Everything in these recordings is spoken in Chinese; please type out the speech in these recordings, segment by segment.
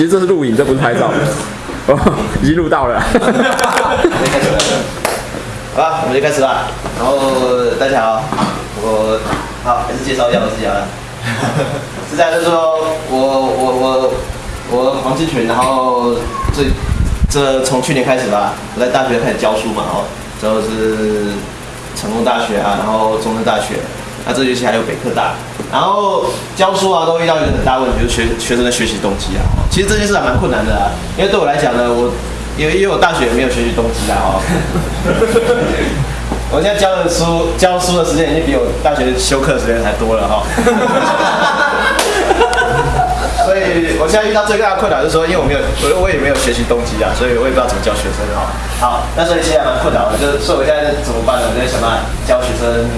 其实这是录影，这不是拍照。哦，已经录到了。好吧，我们就开始吧。然后大家好，我好还是介绍一下我自己啊。是这样，就是说我我我我黄志群，然后这这从去年开始吧，我在大学开始教书嘛，哦，之后是成功大学啊，然后中山大学，这学期还有北科大，然后教书啊都遇到一个很大问题，就是学学生的学习动机啊。其实这件事还蛮困难的啊，因为对我来讲呢，我因为因为我大学也没有学习动机啊，哦。我现在教的书教书的时间已经比我大学修课的时间还多了哈。所以我现在遇到最大的困难就是说，因为我没有我我也没有学习动机啊，所以我也不知道怎么教学生哈。好，那所以现在蛮困扰的，就是所以我现在怎么办呢？我在想办法教学生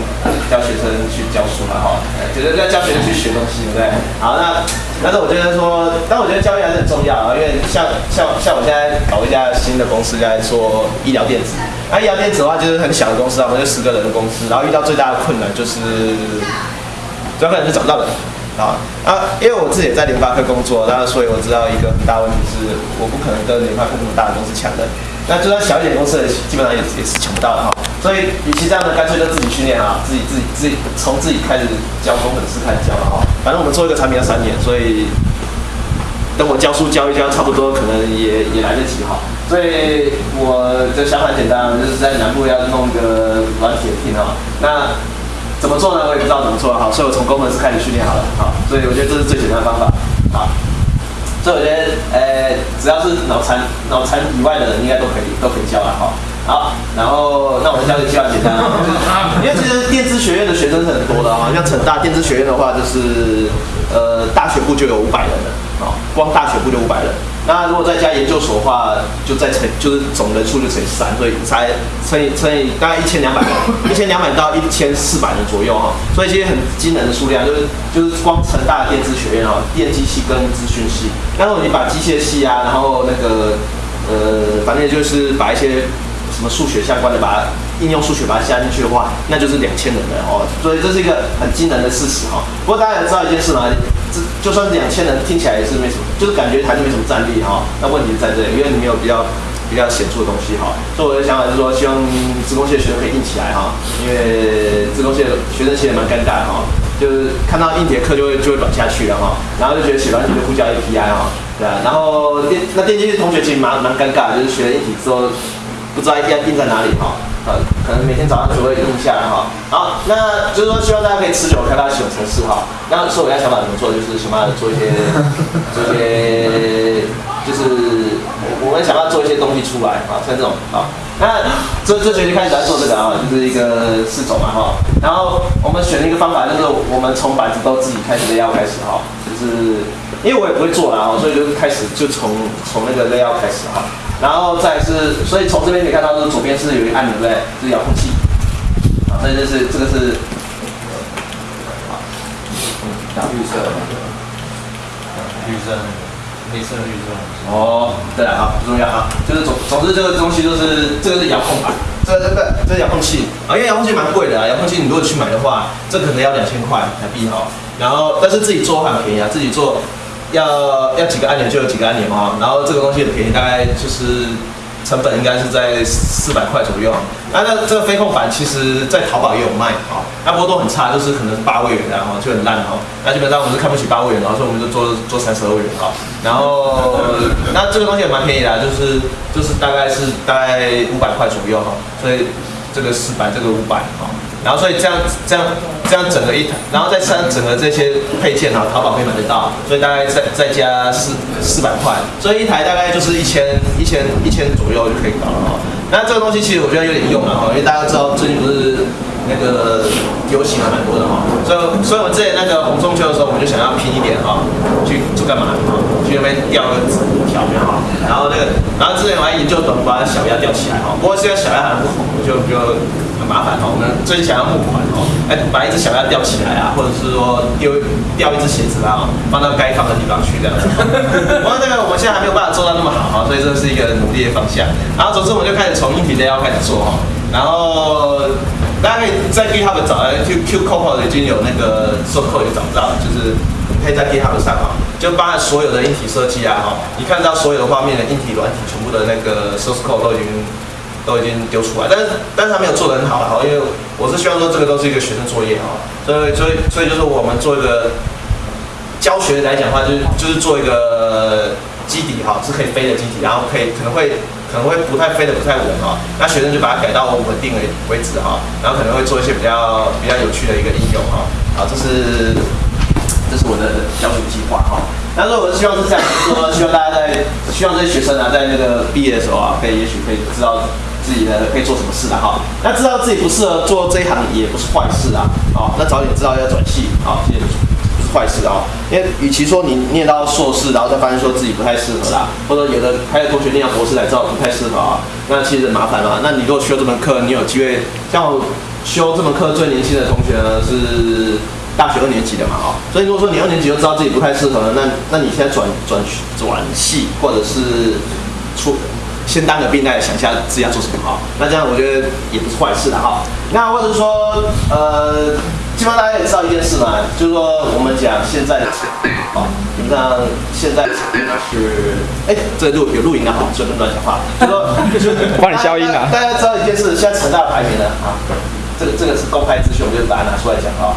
教学生去教书嘛哈，就是要教学生去学东西，对不对？好，那但是我觉得说，但我觉得教育还是很重要啊，因为像像像我现在搞一家新的公司在做医疗电子，那医疗电子的话就是很小的公司啊，我们就十个人的公司，然后遇到最大的困难就是，主要困难是找不到人。啊啊！因为我自己也在联发科工作，那所以我知道一个很大问题是，我不可能跟联发科那么大的公司抢的。那就算小一点公司的，基本上也也是抢不到的哈。所以，与其这样呢，干脆就自己训练啊，自己自己自己从自己开始教工程师开始教了哈。反正我们做一个产品要三年，所以等我教书教一教，差不多可能也也来得及哈。所以我的想法很简单，就是在南部要弄个软铁厅啊。那怎么做呢？我也不知道怎么做好，所以我从工程师开始训练好了，好，所以我觉得这是最简单的方法，好，所以我觉得，呃，只要是脑残脑残以外的人，应该都可以都可以教了，哈，好，然后那我们教就教简单啊，因为其实电子学院的学生是很多的啊，像成大电子学院的话，就是呃大学部就有五百人了，啊，光大学部就五百人。那如果再加研究所的话，就再乘，就是总人数就乘以三，所以才乘以乘以大概一千两百人，一千两百到一千四百人左右哈，所以其实很惊人的数量，就是就是光成大电子学院哈，电机系跟资讯系，那如果你把机械系啊，然后那个呃，反正就是把一些什么数学相关的，把它应用数学把它加进去的话，那就是两千人了哦，所以这是一个很惊人的事实哈。不过大家也知道一件事嘛。这就算是两千人，听起来也是没什么，就是感觉台就没什么战力哈。那问题是在这里，因为你没有比较比较显著的东西哈。所以我的想法是说，希望职工系的学生可以硬起来哈，因为职工系的学生其实蛮尴尬哈，就是看到硬铁课就会就会软下去了哈，然后就觉得写软体就呼叫 API 哈，对啊，然后电那电机系同学其实蛮蛮尴尬，就是学了硬体之后不知道 A P I 硬在哪里哈。呃，可能每天早上只会录下来哈。好，那就是说希望大家可以持久开发系统程式哈。那所以我现在想法怎么做，就是想办法做一些，做一些，就是我我们想要做一些东西出来啊，像这种啊。那这这学期开始来做这个啊，就是一个四种嘛哈。然后我们选了一个方法，就是我们从板子都自己开始 layout 开始哈，就是因为我也不会做啦哈，所以就开始就从从那个 layout 开始哈。然后再是，所以从这边可以看到，就是左边是有一个按钮，对不对？是遥控器。啊，这就是这个是，好，嗯，绿色的，绿色，黑色绿色。哦，对了，好，不重要啊，就是总总之这个东西就是这个是遥控板，这个这个这是遥控器啊，因为遥控器蛮贵的啊，遥控器你如果去买的话，这可能要两千块台币哈。然后但是自己做很便宜啊，自己做。要要几个按钮就有几个按钮哈，然后这个东西很便宜，大概就是成本应该是在四百块左右。那那这个飞控板其实在淘宝也有卖啊，那不过都很差，就是可能是八位元然后就很烂哈。那基本上我们是看不起八位元，然后所以我们就做做三十二位元哈。然后那这个东西也蛮便宜的，就是就是大概是大概五百块左右哈，所以这个四百，这个五百哈。然后所以这样这样这样整个一台，然后再上整个这些配件啊，淘宝可以买得到，所以大概再再加四四百块，所以一台大概就是一千一千一千左右就可以搞了哈。那这个东西其实我觉得有点用了哈，因为大家知道最近不是那个游行还蛮多的哈，所以所以我们之前那个红中秋的时候，我们就想要拼一点哈，去去干嘛？去那边吊个纸条没有哈？然后那个然后之前我还研究怎么把小鸭钓起来哈，不过现在小鸭还不红，就就。很麻烦哦，我们最近想要募款哦，哎，把一只小鸭吊起来啊，或者是说丢掉一只鞋子啊，放到该放的地方去这样子。不过这个我们现在还没有办法做到那么好哈，所以这是一个努力的方向。然后总之我们就开始从硬体 layout 开始做哈，然后大家可以在 GitHub 找，Q Q Code 已经有那个 s o c o d e 也找不到，就是可以在 GitHub 上哈。就包含所有的硬体设计啊，哈，你看到所有的画面的硬体、软体全部的那个 source code 都已经都已经丢出来，但是但是他没有做得很好哈，因为我是希望说这个都是一个学生作业哈，所以所以所以就是我们做一个教学来讲的话，就是就是做一个基底哈，是可以飞的基底，然后可以可能会可能会不太飞的不太稳哈，那学生就把它改到稳定为为止哈，然后可能会做一些比较比较有趣的一个应用哈，好，这是这是我的教学计划哈。但是我是希望是这样，就是说希望大家在希望这些学生啊，在那个毕业的时候啊，可以也许可以知道自己的可以做什么事了哈。那知道自己不适合做这一行也不是坏事啊，啊，那早点知道要转系啊，这也不是坏事啊。因为与其说你念到硕士，然后再发现说自己不太适合啦，或者有的还有同学念到博士才知道不太适合啊，那其实很麻烦嘛。那你如果修这门课，你有机会像我修这门课最年轻的同学呢是。大学二年级的嘛，哦，所以如果说你二年级就知道自己不太适合，那那你现在转转转系，或者是出先当个兵来想一下自己要做什么哈，那这样我觉得也不是坏事的哈。那或者说，呃，基本上大家也知道一件事嘛，就是说我们讲现在的，哦，基本上现在是，哎，这录有录音的哈，所以不能乱讲话，就说帮你消音啊。大家知道一件事，现在成大排名呢，啊，这个这个是公开资讯，我就把它拿出来讲啊。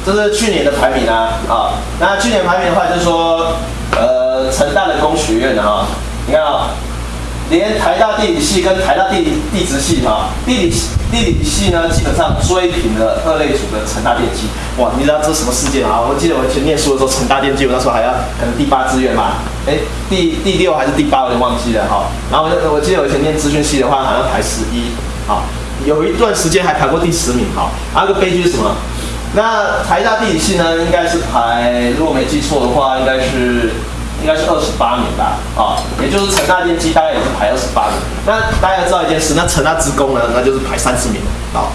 这是去年的排名啊，啊，那去年排名的话，就是说，呃，成大的工学院的哈，你看啊，连台大地理系跟台大地理地质系哈，地理地理系呢，基本上追平了二类组的成大电机，哇，你知道这是什么事件啊？我记得我以前念书的时候，成大电机我那时候还要可能第八志愿嘛，哎，第第六还是第八，我就忘记了哈。然后我我记得我以前念资讯系的话，好像排十一，好，有一段时间还排过第十名哈。还有个悲剧是什么？那台大地理系呢，应该是排，如果没记错的话，应该是应该是二十八名吧，啊，也就是成大电机大概也是排二十八名。那大家知道一件事，那成大职工呢，那就是排三十名，啊，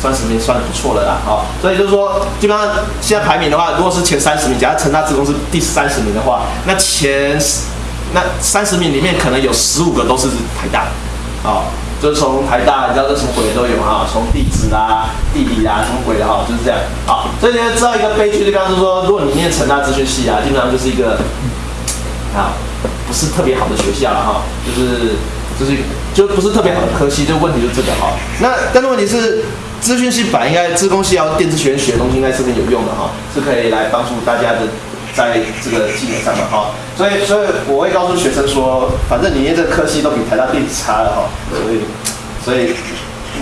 三十名算不错了啦，啊，所以就是说，基本上现在排名的话，如果是前三十名，假如成大职工是第三十名的话，那前那三十名里面可能有十五个都是台大，啊。就是从台大，你知道这什么鬼都有哈，从地质啊、地理啊，什么鬼的哈，就是这样。好，所以你要知道一个悲剧的地方是说，如果你念成大资讯系啊，基本上就是一个啊，不是特别好的学校了哈，就是就是就不是特别好的科系，就问题就这个哈。那但是问题是，资讯系本应该资工系要电子学院学的东西应该是很有用的哈，是可以来帮助大家的。在这个技能上的哈，所以所以我会告诉学生说，反正你念这个科系都比台大电子差了哈，所以所以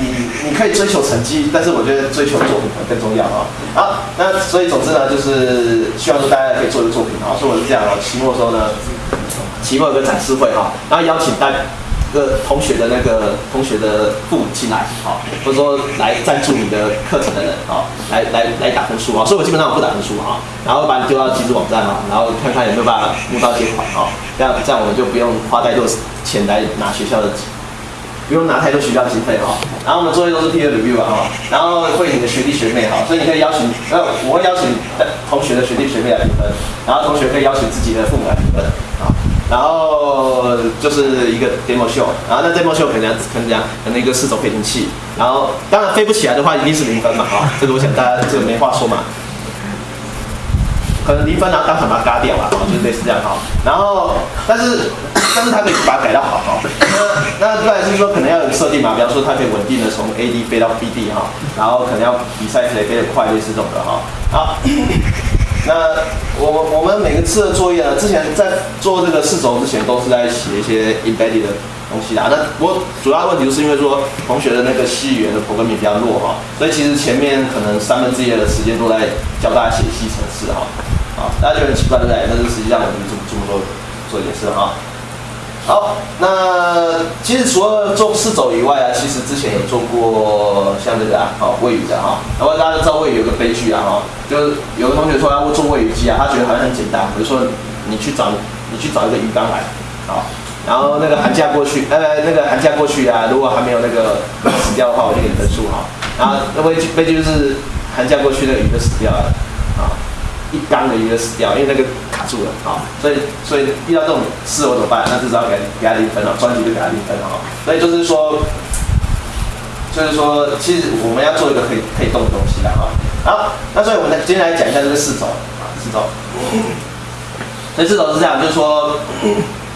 你你可以追求成绩，但是我觉得追求作品可能更重要啊。好，那所以总之呢，就是希望说大家可以做一个作品啊。所以我是这样啊，期末的时候呢，期末有个展示会哈，然后邀请大。个同学的那个同学的父母进来，好，或者说来赞助你的课程的人，好，来来来打分数啊，所以我基本上我不打分数啊，然后把你丢到集资网站啊，然后看看有没有办法募到借款啊，这样这样我们就不用花太多钱来拿学校的，不用拿太多学校经费哈，然后我们作业都是 peer review 啊哈，然后会你的学弟学妹哈，所以你可以邀请，呃，我会邀请同学的学弟学妹来评分，然后同学可以邀请自己的父母来评分啊。然后就是一个 demo show，然后那 demo show 可能可能讲可能一个四轴飞行器，然后当然飞不起来的话一定是零分嘛，哈，这个我想大家这个没话说嘛，可能离分然后当场把它嘎掉啊，哈，就类似这样哈，然后但是但是它可以把它改到好哈，那那再是说可能要有设定嘛，比方说它可以稳定的从 A D 飞到 B D 哈，然后可能要比赛可以飞得快，类似这种的哈，好。那我我们每个次的作业呢，之前在做这个四轴之前，都是在写一些 embedded 的东西啦。那不过主要问题就是因为说同学的那个细语言的 programming 比较弱哈，所以其实前面可能三分之一的时间都在教大家写细程式哈。啊，大家觉得很奇怪对不对？但是实际上我们这么这么做做一件事哈。好，那其实除了做四轴以外啊，其实之前有做过像这个啊，好喂鱼的哈。然后大家都知道喂鱼有个悲剧啊哈，就是有个同学说要做喂鱼机啊，他觉得好像很简单，比如说你去找你去找一个鱼缸来，好，然后那个寒假过去，呃，那个寒假过去啊，如果还没有那个死掉的话，我就给你分数哈。然后那悲剧悲剧就是寒假过去那个鱼就死掉了，啊。一缸的鱼就死掉，因为那个卡住了啊，所以所以遇到这种事我怎么办？那至少给给他零分了，专辑就给他零分了。所以就是说，就是说，其实我们要做一个可以可以动的东西的哈。好，那所以我们今天来讲一下这个四轴啊，四轴。所以四轴是这样，就是说，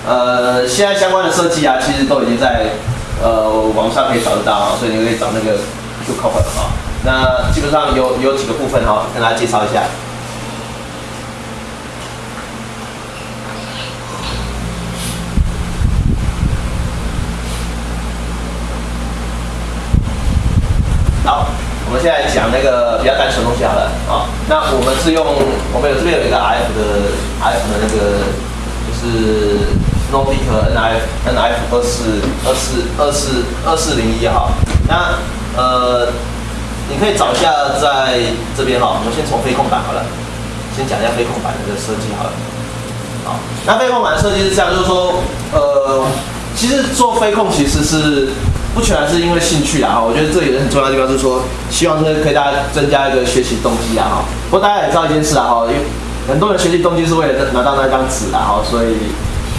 呃，现在相关的设计啊，其实都已经在呃网上可以找得到啊，所以你可以找那个 Q Cover 啊。那基本上有有几个部分哈，跟大家介绍一下。好，我们现在讲那个比较单纯的东西好了啊。那我们是用我们有这边有一个 F 的 F 的那个就是 Nordic NF NF 二四二四二四二四零一哈。那呃，你可以找一下在这边哈。我们先从飞控板好了，先讲一下飞控板的这个设计好了。好，那飞控板的设计是这样，就是说呃，其实做飞控其实是。不全然是因为兴趣啦，我觉得这也是很重要的地方，就是说希望是可以大家增加一个学习动机啊哈。不过大家也知道一件事啊哈，因为很多人学习动机是为了拿到那张纸啊哈，所以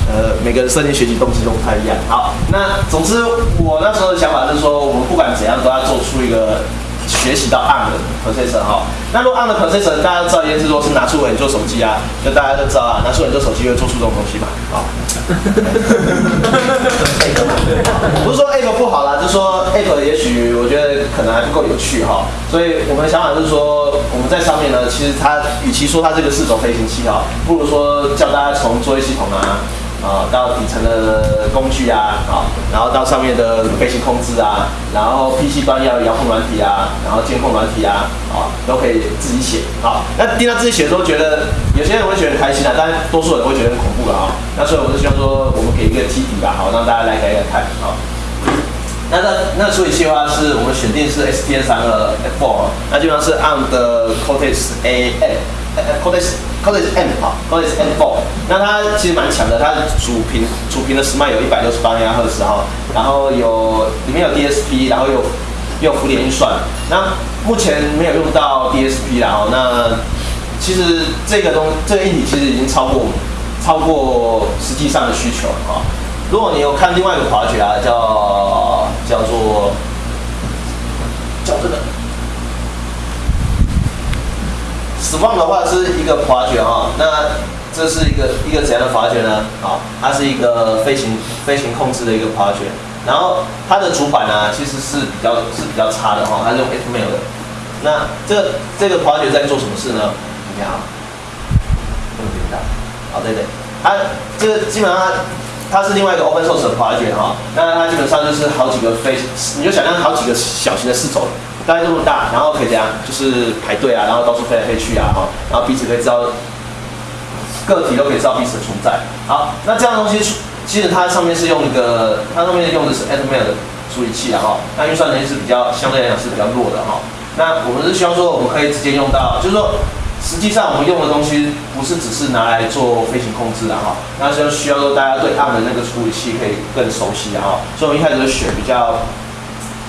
呃每个人设定学习动机都不太一样。好，那总之我那时候的想法是说，我们不管怎样都要做出一个。学习到 ARM 的 processor 哈，那如果 ARM 的 processor 大家都知道一件事，说是拿出来做手机啊，就大家都知道啊，拿出来做手机会做出这种东西嘛，好。不是说 apple 不好啦，就是说 apple 也许我觉得可能还不够有趣哈，所以我们的想法是说，我们在上面呢，其实它与其说它这个四种飞行器哈，不如说教大家从作业系统啊。啊，到底层的工具啊，啊，然后到上面的飞行控制啊，然后 PC 端要遥控软体啊，然后监控软体啊，啊，都可以自己写。好，那听到自己写的时候，觉得有些人会觉得很开心啊，但多数人会觉得很恐怖了啊。那所以我们就希望说，我们给一个基底吧，好，让大家来改改看。好，那那那处理器的话，是我们选定是 STM 三二 F4，那基本上是 ARM 的 Cortex A，Cortex。Cortex M 哈，Cortex M4，那它其实蛮强的，它主频主频的时脉有一百六十八千赫兹哈，然后有里面有 DSP，然后有有浮点运算，那目前没有用到 DSP 啦哦，那其实这个东这个硬体其实已经超过超过实际上的需求了哈。如果你有看另外一个滑雪啊，叫叫做叫这个。死亡的话是一个滑卷哈，那这是一个一个怎样的滑卷呢？啊，它是一个飞行飞行控制的一个滑卷，然后它的主板呢其实是比较是比较差的哈，它是用 Atmel 的。那这这个滑卷在做什么事呢？你看啊，这么大，好对对，它这个基本上它是另外一个 Open Source 的滑卷哈，那它基本上就是好几个飞，你就想象好几个小型的四轴。大概这么大，然后可以这样，就是排队啊，然后到处飞来飞去啊，哈，然后彼此可以知道个体都可以知道彼此的存在。好，那这样东西，其实它上面是用一个，它上面用的是 Atmel 的处理器啊，哈，那运算能力是比较相对来讲是比较弱的哈。那我们是希望说，我们可以直接用到，就是说，实际上我们用的东西不是只是拿来做飞行控制的哈，那就需要说大家对 ARM 的那个处理器可以更熟悉的哈，所以我们一开始就选比较。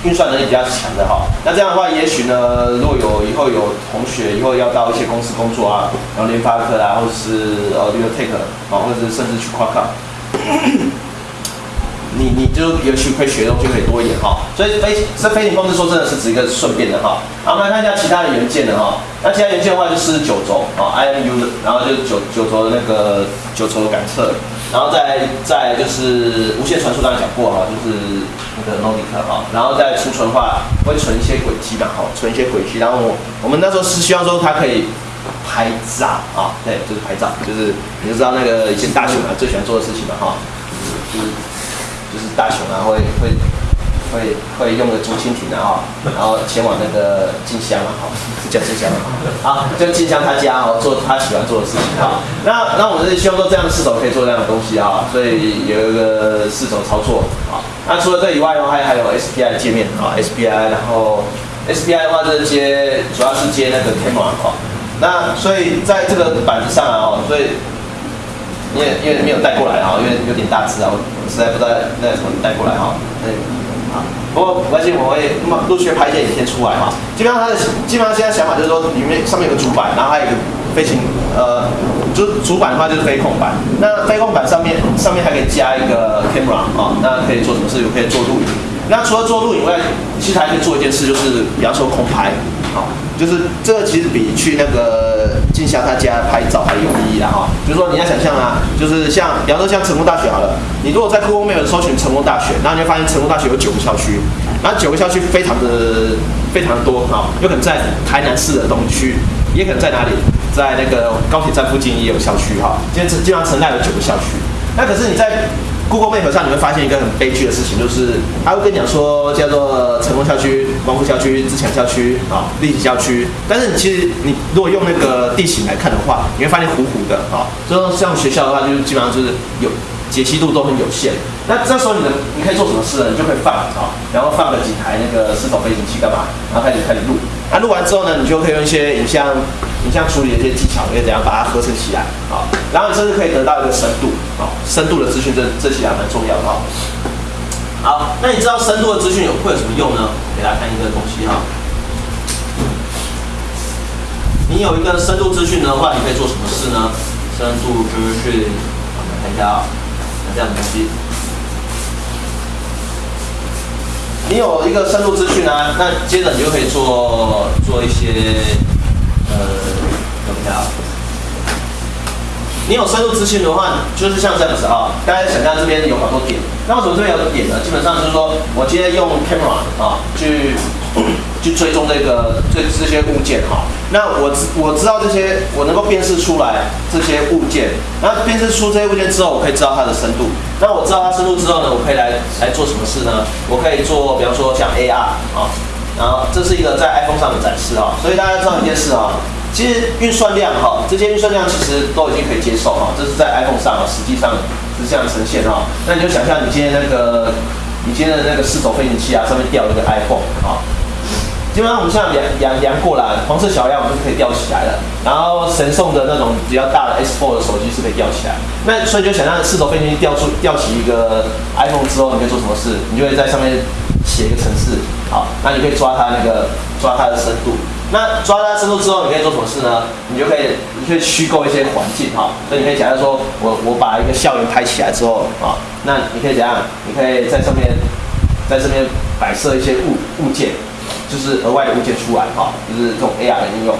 运算能力比较强的哈，那这样的话，也许呢，如果有以后有同学以后要到一些公司工作啊，然后联发科啊，或者是呃这个 Take 啊，或者是甚至去 Qualcomm，你你就也许会学的东西可以多一点哈。所以飞这飞行控制说真的是指一个顺便的哈。好，我们来看一下其他的元件的哈。那其他元件的话就是九轴啊，IMU 的，然后就九九轴的那个九轴的感测。然后再再就是无线传输，刚才讲过哈，就是那个诺迪克哈，然后再储存的话会存一些轨迹嘛，哈，存一些轨迹。然后我们那时候是希望说它可以拍照啊，对，就是拍照，就是你就知道那个以前大熊啊最喜欢做的事情嘛，哈，就是就是大熊啊会会。会会用个竹蜻蜓的哈，然后前往那个静香啊，好是叫静香啊，好就静香他家哦，做他喜欢做的事情啊。那那我们是希望说这样的四手可以做这样的东西啊，所以有一个四手操作啊。那除了这以外的话，还还有 SPI 的界面啊，SPI，然后 SPI 的话就是接主要是接那个 camera 哈。那所以在这个板子上啊，哦，所以因为因为没有带过来啊，因为有点大只啊，我实在不知道那怎么带过来哈。啊，不过没关系，我会那么陆续拍一些影片出来嘛。基本上他的基本上现在想法就是说，里面上面有个主板，然后还有一个飞行，呃，就主板的话就是飞控板。那飞控板上面上面还可以加一个 camera 啊，那可以做什么事？可以做录影。那除了做录影外，其实还可以做一件事，就是比方说空拍，好，就是这个其实比去那个静香他家拍照还有意义啦哈。比如说你要想象啊，就是像比方说像成功大学好了，你如果在 Google Map 搜寻成功大学，然后你会发现成功大学有九个校区，然后九个校区非常的非常多哈，有可能在台南市的东区，也可能在哪里，在那个高铁站附近也有校区哈。今天基本上城内有九个校区，那可是你在 Google Map 上你会发现一个很悲剧的事情，就是他会跟你讲说叫做成功校区、光复校区、自强校区啊、立体校区，但是其实你如果用那个地形来看的话，你会发现糊糊的啊。所以说像学校的话，就是基本上就是有解析度都很有限。那这时候你的你可以做什么事呢？你就可以放啊，然后放个几台那个四头飞行器干嘛？然后开始开始录。那录完之后呢，你就可以用一些影像影像处理的一些技巧，可以怎样把它合成起来啊？然后你甚至可以得到一个深度啊，深度的资讯，这这其实还蛮重要的。好，那你知道深度的资讯有会有什么用呢？给大家看一个东西哈。你有一个深度资讯的话，你可以做什么事呢？深度资讯，我们看一下啊，这样的东西。你有一个深度资讯啊，那接着你就可以做做一些呃，等一下啊。你有深度资讯的话，就是像这样子啊，大家想象这边有好多点，那为什么这边有点呢？基本上就是说我今天用 camera 啊去去追踪这个这这些物件哈，那我知我知道这些，我能够辨识出来这些物件，那辨识出这些物件之后，我可以知道它的深度。那我知道它深度之后呢，我可以来来做什么事呢？我可以做，比方说像 AR 啊，然后这是一个在 iPhone 上的展示啊，所以大家知道一件事啊。其实运算量哈，这些运算量其实都已经可以接受哈，这是在 iPhone 上啊，实际上是这样呈现哈。那你就想象你今天那个，你今天的那个四轴飞行器啊，上面吊一个 iPhone 啊，基本上我们像量量量过来，黄色小鸭我们就可以吊起来了。然后神送的那种比较大的 S4 的手机是可以吊起来。那所以就想象四轴飞行器吊出吊起一个 iPhone 之后，你可以做什么事？你就会在上面写一个程式，好，那你可以抓它那个抓它的深度。那抓它深度之后，你可以做什么事呢？你就可以，你可以虚构一些环境哈。所以你可以假设说，我我把一个校园拍起来之后啊，那你可以怎样？你可以在上面，在这边摆设一些物物件，就是额外的物件出来哈，就是这种 AR 的应用。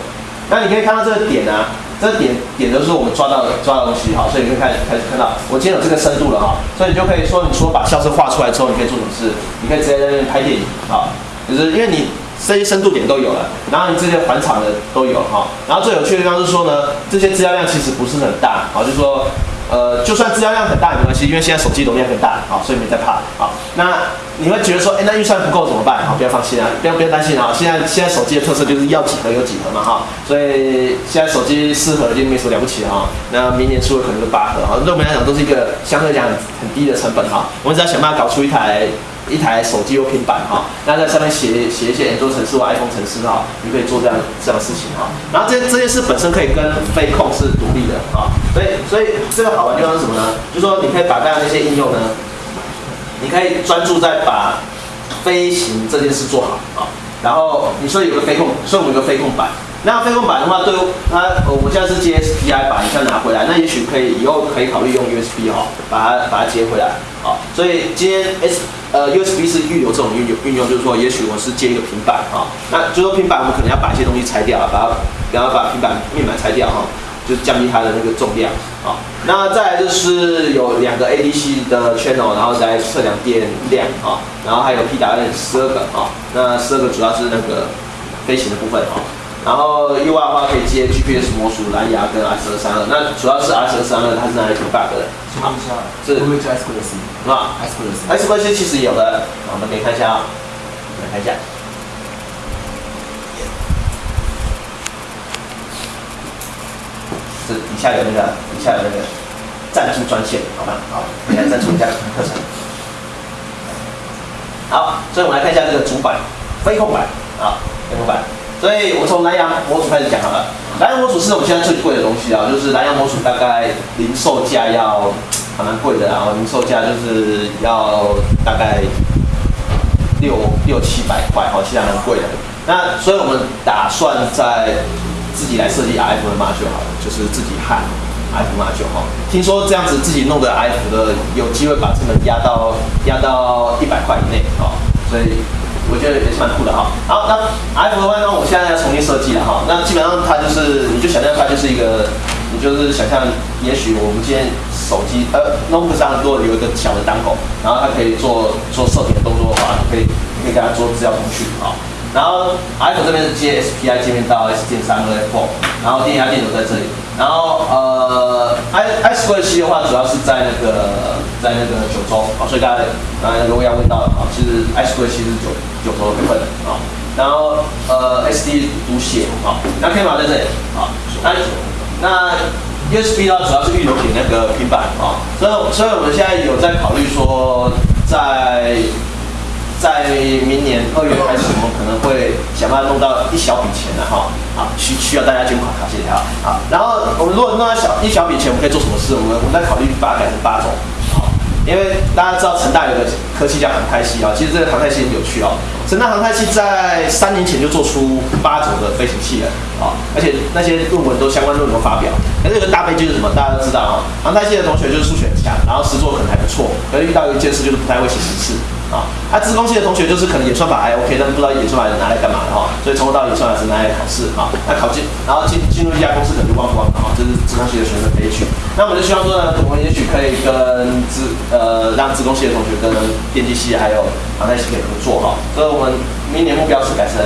那你可以看到这个点啊，这点点都是我们抓到的抓到东西哈，所以你可以开始开始看到，我今天有这个深度了哈，所以你就可以说，你说把校车画出来之后，你可以做什么事？你可以直接在那边拍电影啊，就是因为你。这些深度点都有了，然后你这些返场的都有哈，然后最有趣的地方是说呢，这些资料量其实不是很大，好，就是说，呃，就算资料量很大也没关系，因为现在手机容量很大，好，所以没在怕，好，那你会觉得说，哎，那预算不够怎么办？好，不要放心啊，不要不要担心啊，现在现在手机的特色就是要几盒有几盒嘛，哈，所以现在手机四核已经没什么了不起哈，那明年出的可能就八核，哈，对我们来讲都是一个相对讲很低的成本哈，我们只要想办法搞出一台。一台手机或平板哈，那在上面写写一些安卓程式或 iPhone 程式哈，你可以做这样这样的事情哈。然后这这件事本身可以跟飞控是独立的啊，所以所以这个好玩地方是什么呢？就是说你可以把刚刚那些应用呢，你可以专注在把飞行这件事做好啊。然后你说有个飞控，所以我们有个飞控板。那飞控板的话，对它我们现在是接 SPI 把影像拿回来，那也许可以以后可以考虑用 USB 哈，把它把它接回来啊。所以今天 S 呃 USB 是预留这种运用运用，就是说也许我是接一个平板啊，那就说平板我们可能要把一些东西拆掉，把它然后把平板面板拆掉哈，就降低它的那个重量啊。那再来就是有两个 ADC 的 channel，然后再测量电量啊，然后还有 PWM 十二个啊，那十二个主要是那个飞行的部分啊。然后 U 外的话可以接 GPS 模组、蓝牙跟 S 二三二，那主要是 S 二三二，它是拿来 debug 的。好，是。会不会加 S 关系？是吧？S 关系。S 关系其实有的，我们可以看一下啊，来看一下。这底下有那个，底下有那个赞助专线，好吧？好，来赞助一下课程。好，所以我们来看一下这个主板，飞控板，啊，飞控板。所以我从蓝牙模组开始讲好了。蓝牙模组是我们现在最贵的东西啊，就是蓝牙模组大概零售价要还蛮贵的，然后零售价就是要大概六六七百块，好，其实还蛮贵的。那所以我们打算在自己来设计 F 的码就好了，就是自己焊 F 码就好。听说这样子自己弄的 F 的有机会把成本压到压到一百块以内啊，所以。我觉得也是蛮酷的哈。好，那 F 的话呢，我现在要重新设计了哈。那基本上它就是，你就想象它就是一个，你就是想象，也许我们今天手机呃，note 上如果有一个小的档口，然后它可以做做射频的动作的话，可以可以给它做资料通讯啊。然后 iPhone 这边是接 SPI 界面到 S 键三和 F4，然后电压电流在这里。然后呃，i i Square 七的话，主要是在那个在那个九州啊，所以大家刚才那个魏亚问到了啊，其实 i Square 七是九九州的部分啊。然后呃，SD 读写啊，那 camera 在这里啊，那那 USB 呢，主要是预留给那个平板啊，所以所以我们现在有在考虑说在。在明年二月开始，我们可能会想办法弄到一小笔钱的哈，啊需需要大家捐款卡，谢谢哈。好，然后我们如果弄到小一小笔钱，我们可以做什么事？我们我们在考虑把它改成八种，好，因为大家知道成大有个科技叫航太系啊，其实这个航太系很有趣哦。成大航太系在三年前就做出八种的飞行器了啊，而且那些论文都相关论文都发表。那这个大悲剧是什么？大家都知道啊，航太系的同学就是数学很强，然后实作可能还不错，可是遇到一件事就是不太会写程式。啊，啊，资工系的同学就是可能演算法还 OK，但不知道演算法拿来干嘛的哈，所以从头到尾演算法是拿来考试哈，那考进，然后进进入一家公司可能就忘光了哈，这是资工系的学生悲剧。那我们就希望说呢，我们也许可以跟资呃让资工系的同学跟电机系还有航太系可以合作哈，所以我们明年目标是改成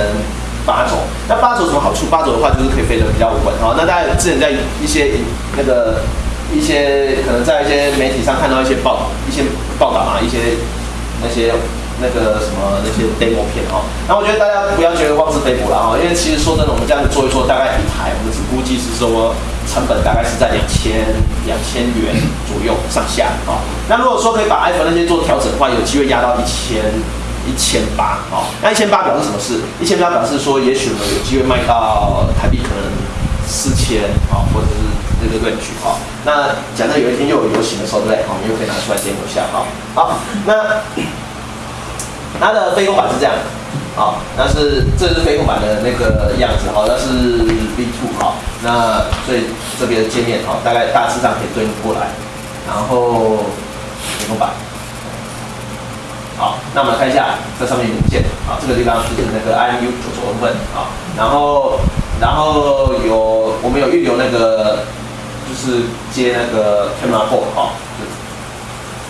八轴。那八轴有什么好处？八轴的话就是可以飞得比较稳哈。那大家之前在一些那个一些可能在一些媒体上看到一些报一些报道啊，一些。那些那个什么那些 demo 片哦，那我觉得大家不要觉得妄自菲薄了哈，因为其实说真的，我们这样子做一做，大概一台我们只估计是说成本大概是在两千两千元左右上下啊。那如果说可以把 iPhone 那些做调整的话，有机会压到一千一千八啊。那一千八表示什么事？一千八表示说，也许我们有机会卖到台币可能四千啊，或者是这个论据哈。那假设有一天又有游行的时候，对不对？我们又可以拿出来 demo 一下哈。好，那。它的飞控板是这样的，好，那是这是飞控板的那个样子，好，那是 V two 好，那所以这边的界面好，大概大致上可以对应过来，然后飞控板，好，那我们看一下这上面零件，好，这个地方就是那个 IMU 九轴部分，啊，然后然后有我们有预留那个就是接那个 camera port 好。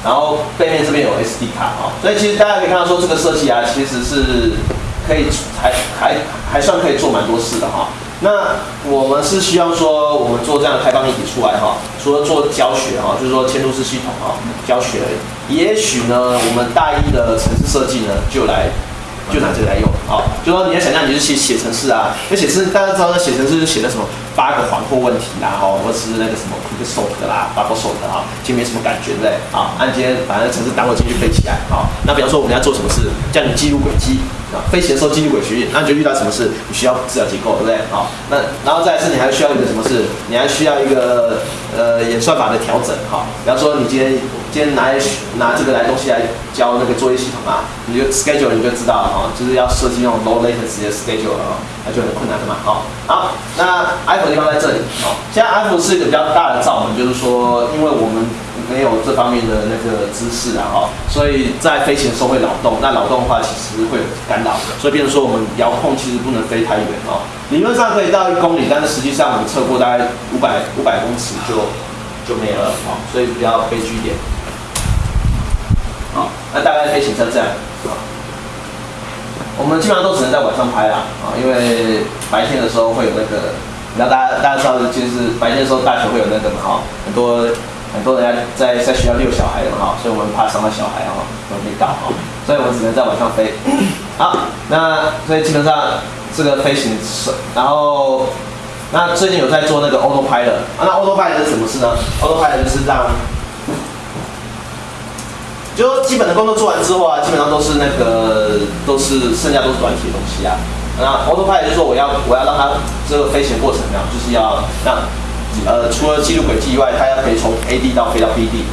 然后背面这边有 SD 卡哈，所以其实大家可以看到说这个设计啊，其实是可以还还还算可以做蛮多事的哈。那我们是希望说我们做这样的开放一体出来哈，除了做教学哈，就是说嵌入式系统哈，教学，也许呢我们大一的城市设计呢就来就拿这个来用啊，就说你要想象你是写写程式啊，那写程式大家知道写程式是写的什么？八个环或问题啦，哈，或是那个什么 quick sort 啦，bubble sort 哈，其实没什么感觉，对不对？啊，按今天反正程式档我进去飞起来，好，那比方说我们要做什么事，叫你记录轨迹，啊，飞行的时候记录轨迹，那你就遇到什么事，你需要资料结构，对不对？好，那然后再是你还需要一个什么事，你还需要一个呃演算法的调整，哈，比方说你今天今天拿拿这个来东西来教那个作业系统啊，你就 schedule 你就知道了，哈，就是要设计那种 low latency 的 schedule 啊，那就很困难的嘛，好，好，那 iPhone 地方在这里，好，现在 iPhone 是一个比较大的罩门，就是说，因为我们没有这方面的那个知识啊，哈，所以在飞行的时候会扰动，那扰动的话其实会有干扰，所以变成说我们遥控其实不能飞太远哦，理论上可以到一公里，但是实际上我们测过大概五百五百公尺就就没了，好，所以比较悲剧一点，好，那大概飞行成这样，好，我们基本上都只能在晚上拍啦，啊，因为白天的时候会有那个。那大家大家知道，就是白天的时候大学会有那个嘛哈，很多很多人家在在学校遛小孩的哈，所以我们怕伤到小孩哈，都没到哈，所以我们只能在晚上飞。好，那所以基本上这个飞行是，然后那最近有在做那个 autopilot，啊，那 autopilot 是什么事呢？autopilot 就是让，就基本的工作做完之后啊，基本上都是那个都是剩下都是软体的东西啊。那 autopilot 就是说我要我要让它这个飞行过程呢，就是要让呃除了记录轨迹以外，它要可以从 A D 到飞到 B D。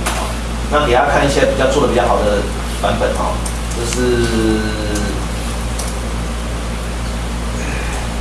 那给大家看一些比较做的比较好的版本啊，就是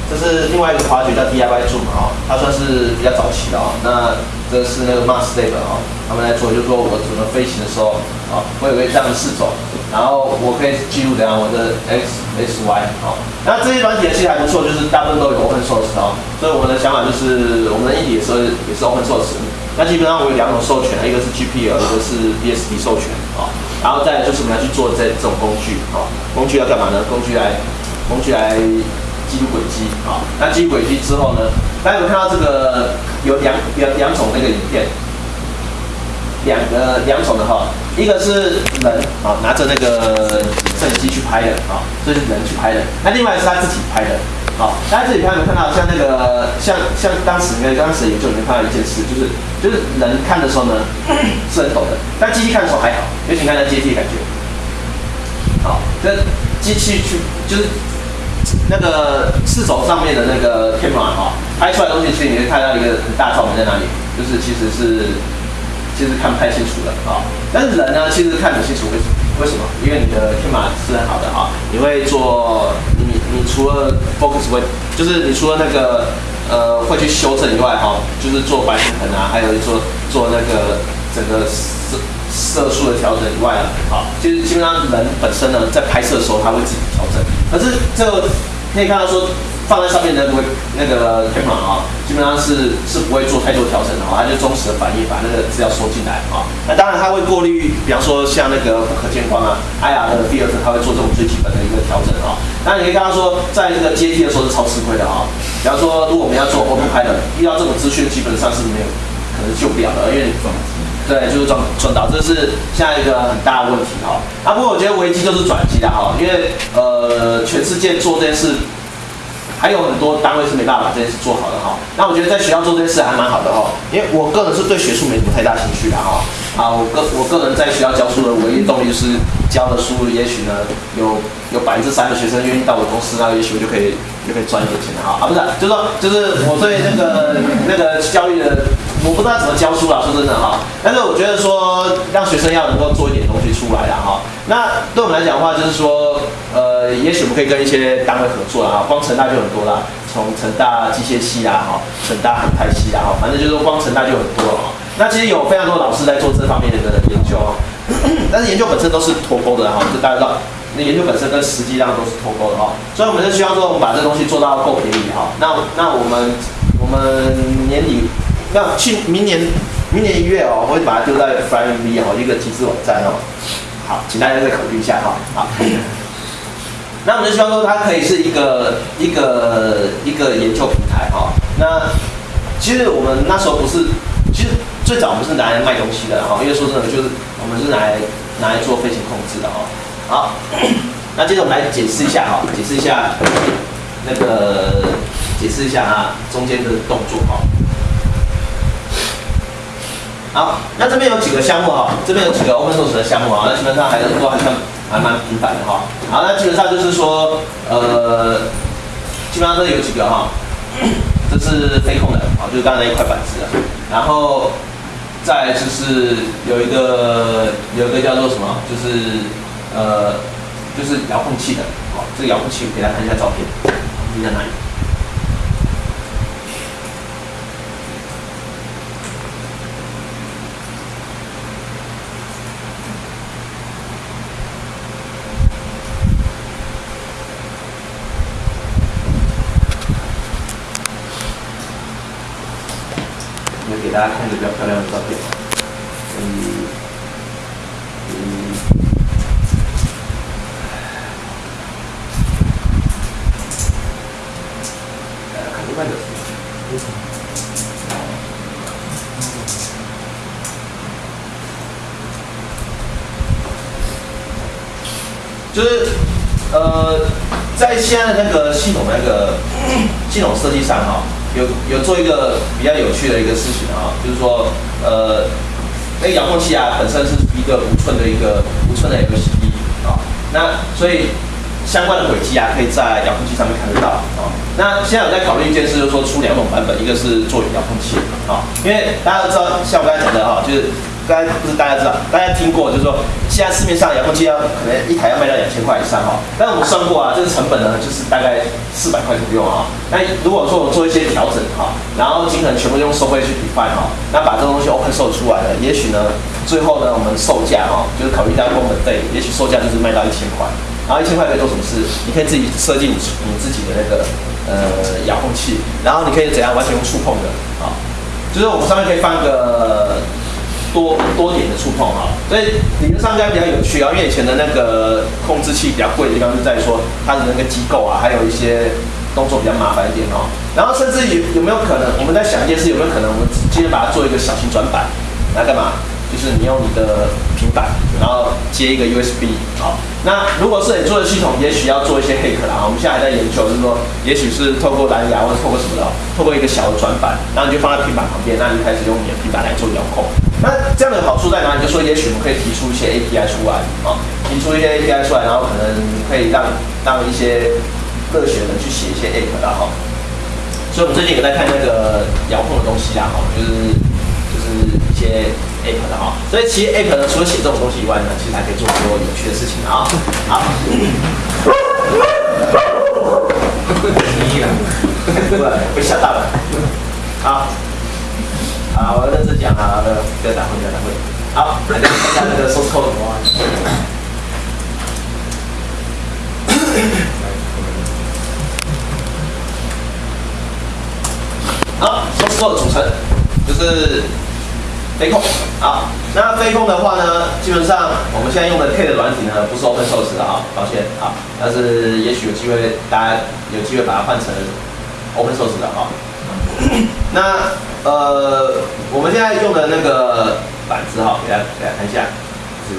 这是另外一个滑雪叫 D I Y Zoom 啊，它算是比较早期的啊。那这是那个 Mars Lab 啊，他们来做，就是说我怎么飞行的时候啊，我有个这样的视轴。然后我可以记录怎样我的 x x y 好，那这些软体其实还不错，就是大部分都有 open source 哦，所以我们的想法就是我们的硬体也是也是 open source。那基本上我有两种授权，一个是 GPL，一个是 BSD 授权啊，然后再就是我们要去做这这种工具啊，工具要干嘛呢？工具来工具来记录轨迹啊，那记录轨迹之后呢，大家有看到这个有两两两种那个影片。两个两种的哈，一个是人啊拿着那个摄影机去拍的啊，这是人去拍的。那另外是他自己拍的，好，大家自己拍有没有看到？像那个像像当时那个当时研究里面看到一件事，就是就是人看的时候呢是很抖的，但机器看的时候还好，尤其看那阶梯感觉。好，这机器去就是那个四轴上面的那个 camera 哈，拍出来的东西其实你会看到一个很大照明在哪里，就是其实是。其实看不太清楚的啊，但是人呢，其实看得清楚，为什么？为什么？因为你的天马是很好的啊，你会做你你除了 focus 会，就是你除了那个呃会去修正以外哈，就是做白平衡啊，还有做做那个整个色色素的调整以外啊，其实基本上人本身呢，在拍摄的时候他会自己调整，可是这个可以看到说。放在上面的不会那个天马啊，基本上是是不会做太多调整的啊，它就忠实的反应，把那个资料收进来啊。那当然它会过滤，比方说像那个不可见光啊，IR 的 filter，它会做这种最基本的一个调整啊。那你可以看到说，在这个阶梯的时候是超吃亏的啊。比方说，如果我们要做 auto 拍的，遇到这种资讯基本上是没有可能救不了的，因为对，就是撞撞倒，这是现在一个很大的问题哈。啊，不过我觉得危机就是转机的哈，因为呃，全世界做这件事。还有很多单位是没办法这件事做好的哈，那我觉得在学校做这件事还蛮好的哈，因为我个人是对学术没什么太大兴趣的哈，啊，我个我个人在学校教书的唯一动力就是教的书，也许呢有有百分之三的学生愿意到我公司，那也许我就可以就可以赚一点钱了哈，啊，不是，就是说就是我对那个那个教育的。我不知道怎么教书啦，说真的哈。但是我觉得说让学生要能够做一点东西出来了哈。那对我们来讲的话，就是说，呃，也许我们可以跟一些单位合作啦。光成大就很多啦，从成大机械系啦，哈，成大航太系啦，哈，反正就是光成大就很多了哈。那其实有非常多老师在做这方面的研究，但是研究本身都是脱钩的哈，就大家知道，那研究本身跟实际上都是脱钩的哈。所以我们就希望说，我们把这东西做到够便宜哈。那那我们我们年底。那去明年，明年一月哦，我会把它丢在 FlyMV 哦，一个集资网站哦。好，请大家再考虑一下哈。好，那我们就希望说它可以是一个一个一个研究平台哈。那其实我们那时候不是，其实最早我们是拿来卖东西的哈，因为说真的，就是我们是拿来拿来做飞行控制的哈。好，那接着我们来解释一下哈，解释一下那个解释一下啊中间的动作哈。好，那这边有几个项目哈，这边有几个 open source 的项目啊，那基本上还是都还算还蛮频繁的哈。好，那基本上就是说，呃，基本上都有几个哈，这是飞控的，啊，就是刚才一块板子，然后再就是有一个有一个叫做什么，就是呃，就是遥控器的，好，这个遥控器给大家看一下照片，你在哪里？给大家就是。呃，在现在的那个系统那个系统设计上哈。有有做一个比较有趣的一个事情啊，就是说，呃，那个遥控器啊，本身是一个五寸的一个五寸的 LCD 啊，那所以相关的轨迹啊，可以在遥控器上面看得到啊。那现在我在考虑一件事，就是说出两种版本，一个是做遥控器啊，因为大家都知道，像我刚才讲的哈，就是。刚才不是大家知道，大家听过，就是说现在市面上遥控器要可能一台要卖到两千块以上哈。但我们算过啊，这个成本呢就是大概四百块左右啊。那如果说我做一些调整哈，然后尽可能全部用收费去比 e 哈，那把这个东西 open source 出来了，也许呢最后呢，我们售价哦，就是考虑到工本费，也许售价就是卖到一千块，然后一千块可以做什么事？你可以自己设计你你自己的那个呃遥控器，然后你可以怎样完全用触碰的啊，就是我们上面可以放个多多点的触碰哈，所以理论上应该比较有趣啊，因为以前的那个控制器比较贵的地方就在于说它的那个机构啊，还有一些动作比较麻烦一点哦，然后甚至有有没有可能，我们在想一件事，有没有可能我们今天把它做一个小型转板来干嘛？就是你用你的平板，然后接一个 USB，好，那如果是你做的系统，也许要做一些黑客啦。我们现在还在研究，就是说，也许是透过蓝牙或者透过什么的，透过一个小的转板，然后你就放在平板旁边，那你开始用你的平板来做遥控。那这样的好处在哪里？就说也许我们可以提出一些 API 出来，啊，提出一些 API 出来，然后可能可以让让一些热血人去写一些 App 的哈。所以我们最近有在看那个遥控的东西啦，哈，就是就是一些。app 的哈，所以其实 app 呢，除了写这种东西以外呢，其实还可以做很多有趣的事情啊。好，不然被吓到了。好，好，我认真讲啊，不要打混，不要打混。好，来看一下那个 source code。好，source code 组成就是。飞控，好，那飞控的话呢，基本上我们现在用的 K 的软体呢，不是 Open Source 的啊，抱歉啊，但是也许有机会，大家有机会把它换成 Open Source 的啊。那呃，我们现在用的那个板子哈，给大家给大家看一下，是，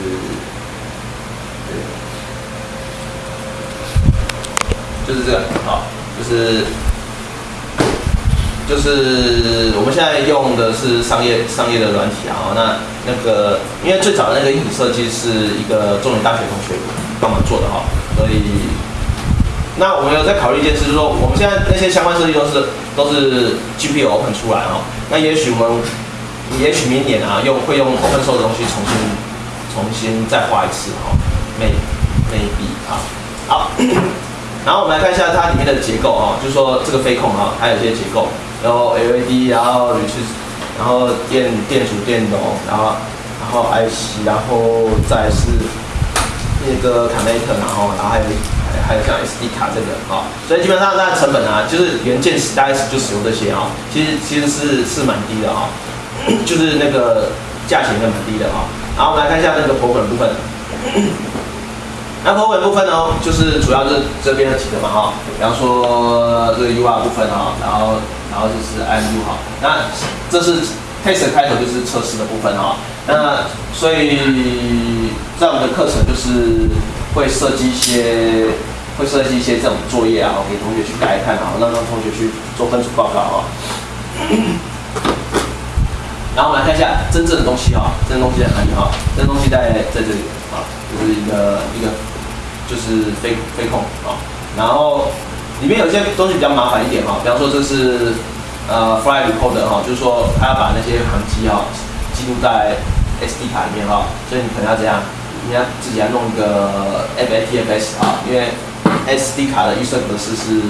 就是这个，好，就是。就是我们现在用的是商业商业的软体啊，那那个因为最早的那个硬体设计是一个中原大学同学帮忙做的哈，所以那我们有在考虑一件事，就是说我们现在那些相关设计都是都是 GPU open 出来哈，那也许我们也许明年啊用会用 open so 的东西重新重新再画一次哈，may maybe 啊好，然后我们来看一下它里面的结构啊，就说这个飞控啊，还有一些结构。然后 LED，然后铝制，然后电电阻电容，然后然后 IC，然后再是那个 connector，然后然后还有还有像 SD 卡这个啊，所以基本上它的成本啊，就是元件大概就使用这些啊，其实其实是是蛮低的啊，就是那个价钱也蛮低的啊。然后我们来看一下那个 program 部分。那口尾部分呢，就是主要是这边的几个嘛哈，比方说这个 U R 部分哈，然后然后就是 I U 哈，那这是 test 开头就是测试的部分哈，那所以在我们的课程就是会设计一些会设计一些这种作业啊，给同学去改看啊，让让同学去做分组报告啊。然后我们来看一下真正的东西哈，真正东西在哪里哈？真正东西在在这里啊，就是一个一个。就是飞飞控啊，然后里面有些东西比较麻烦一点哈，比方说这是呃 fly recorder 哈，就是说它要把那些航机哈记录在 SD 卡里面哈，所以你可能要这样，你要自己要弄一个 FATFS 啊，因为 SD 卡的预设格式是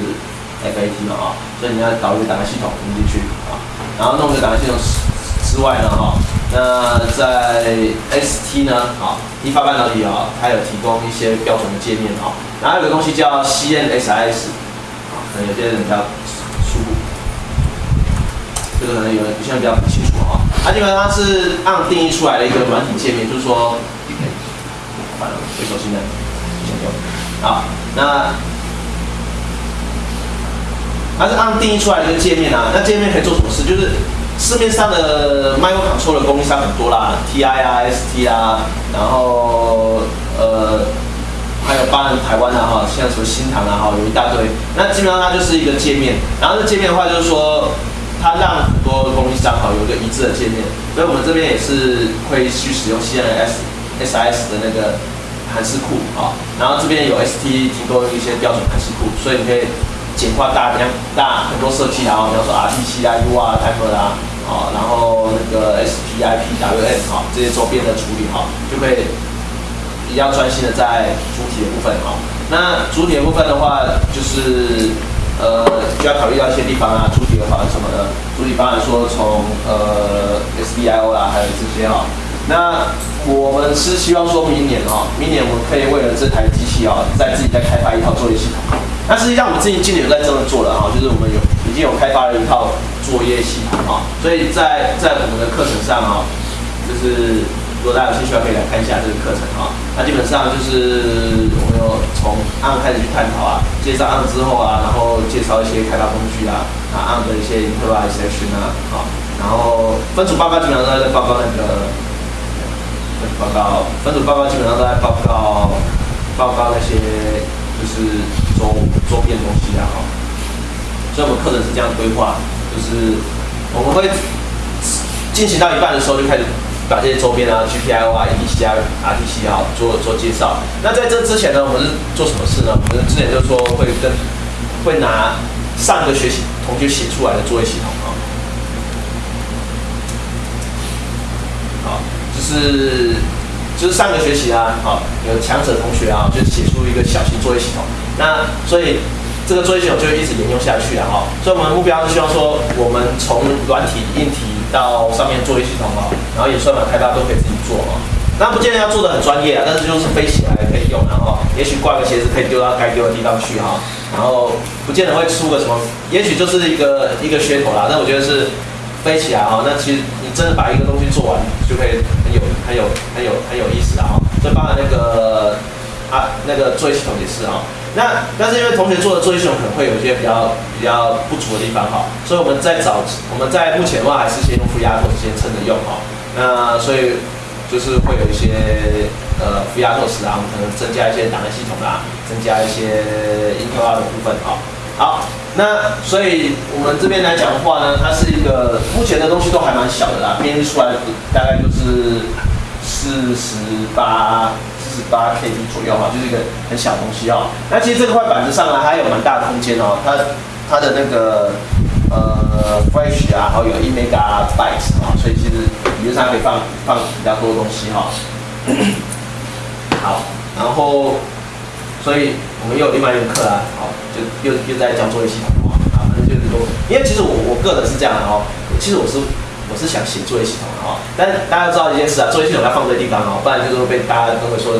FAT 嘛啊，所以你要导一个档案系统进去啊，然后弄个档案系统之之外呢哈。那在 ST 呢？啊，一发半导体啊，它有提供一些标准的界面啊。然后有个东西叫 CNSS 啊，可能有些人比较疏，这个可能有有些人比较不清楚啊。它基本上是按定义出来的一个软体界面，就是说，完了，最熟悉的，先用。好，那它是按定义出来的一个界面啊。那界面可以做什么事？就是。市面上的 micro control 的供应商很多啦，TI 啊，ST 啊，然后呃，还有包含台湾的哈，像什么新唐啊哈，有一大堆。那基本上它就是一个界面，然后这界面的话就是说，它让很多供应商哈有一个一致的界面。所以我们这边也是会去使用 CNS S S 的那个函式库啊，然后这边有 ST 提供一些标准函式库，所以你可以简化大量大很多设计啊，比方说 RTC 啊、U 啊、Timer 啊。好，然后那个 SPIPWM 哈，这些周边的处理哈，就可以比较专心的在主体的部分哈。那主体的部分的话，就是呃，就要考虑到一些地方啊。主体的话什么的？主体方案说从呃 SDIO 啦，还有这些哈，那我们是希望说明年啊，明年我们可以为了这台机器啊，再自己再开发一套作业系统。那实际上我们自己今年有在这么做了啊，就是我们有已经有开发了一套作业系统啊，所以在在我们的课程上啊，就是如果大家有兴趣的话，可以来看一下这个课程啊。那基本上就是我们有从案开始去探讨啊，介绍案之后啊，然后介绍一些开发工具啊，啊案的一些 implementation 啊，啊，然后分组报告基本上都在报告那个。报告分组报告基本上都在报告报告那些就是周周边东西啊，哈。所以我们课程是这样规划，就是我们会进行到一半的时候就开始把这些周边啊、GPIO 啊、EDC 啊、RTC 啊做做介绍。那在这之前呢，我们是做什么事呢？我们之前就说会跟会拿上个学期同学写出来的作业系统是，就是上个学期啊，好，有强者同学啊，就写出一个小型作业系统。那所以这个作业系统就一直沿用下去了哈。所以我们目标是希望说，我们从软体、硬体到上面作业系统啊，然后也算法开发都可以自己做啊。那不见得要做的很专业啊，但是就是飞起来可以用，然后也许挂个鞋子可以丢到该丢的地方去哈。然后不见得会出个什么，也许就是一个一个噱头啦。但我觉得是。飞起来哈，那其实你真的把一个东西做完，就可以很有很有很有很有意思啊！所以包含那个啊那个作业系统也是啊。那但是因为同学做的作业系统可能会有一些比较比较不足的地方哈，所以我们在找我们在目前的话还是先用负压头先撑着用哈。那所以就是会有一些呃负压透时啊，我们可能增加一些档案系统啊，增加一些 Intel 的部分啊。好。那所以我们这边来讲的话呢，它是一个目前的东西都还蛮小的啦，编译出来大概就是四十八四十八 KB 左右哈，就是一个很小的东西哦。那其实这块板子上呢还有蛮大的空间哦，它它的那个呃 Flash 啊，然后有一 Megabyte 啊，所以其实理论上可以放放比较多的东西哈。好，然后所以我们又有另外一个课啊，好。就又又在教作业系统啊，反正就是说，因为其实我我个人是这样的哦，其实我是我是想写作业系统的哦，但大家知道一件事啊，作业系统要放对地方哦，不然就是会被大家都会说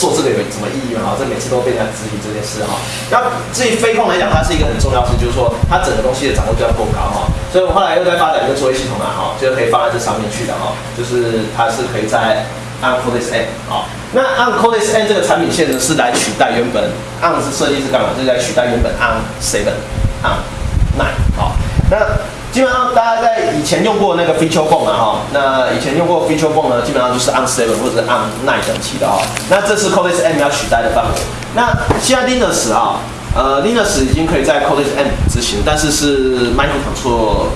做这个有什么意义嘛？哈，这每次都被人家质疑这件事哈。那至于飞控来讲，它是一个很重要事，就是说它整个东西的掌握度要够高哈。所以我后来又在发展一个作业系统啊，哈，就是可以放在这上面去的哈，就是它是可以在。按 Codex N 啊，那按 Codex N 这个产品线呢，是来取代原本按是设计是干嘛？就是来取代原本按 Seven 按 Nine 啊。那基本上大家在以前用过那个 Feature Phone 啊哈，那以前用过 Feature Phone 呢，基本上就是按 Seven 或者按 Nine 等级的啊。那这是 Codex N 要取代的范围。那现在 Linux 啊，呃 Linux 已经可以在 Codex N 执行，但是是 Microcontrol。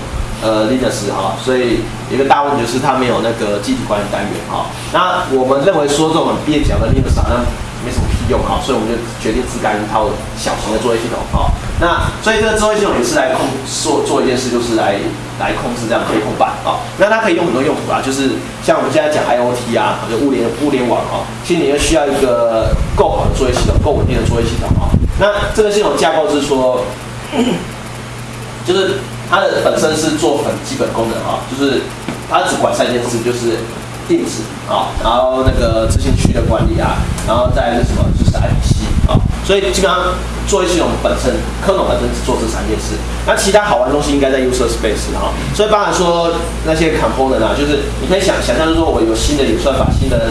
呃，Linux 哈，所以一个大问题就是它没有那个机体管理单元哈。那我们认为说这种蹩脚的 Linux 好像没什么屁用哈，所以我们就决定自干一套小型的作业系统哈。那所以这个作业系统也是来控做做一件事，就是来来控制这样可控板啊。那它可以用很多用途啊，就是像我们现在讲 IOT 啊，就物联物联网啊，其实你又需要一个够好的作业系统，够稳定的作业系统啊。那这个系统架构是说，就是。它的本身是做很基本功能啊，就是它只管三件事，就是定制啊，然后那个执行区的管理啊，然后再是什么，就是 IPC 啊，所以基本上作业系统本身，科农本身只做这三件事，那其他好玩的东西应该在 user space 啊，所以包含说那些 component 啊，就是你可以想想象，就是说我有新的演算法，新的。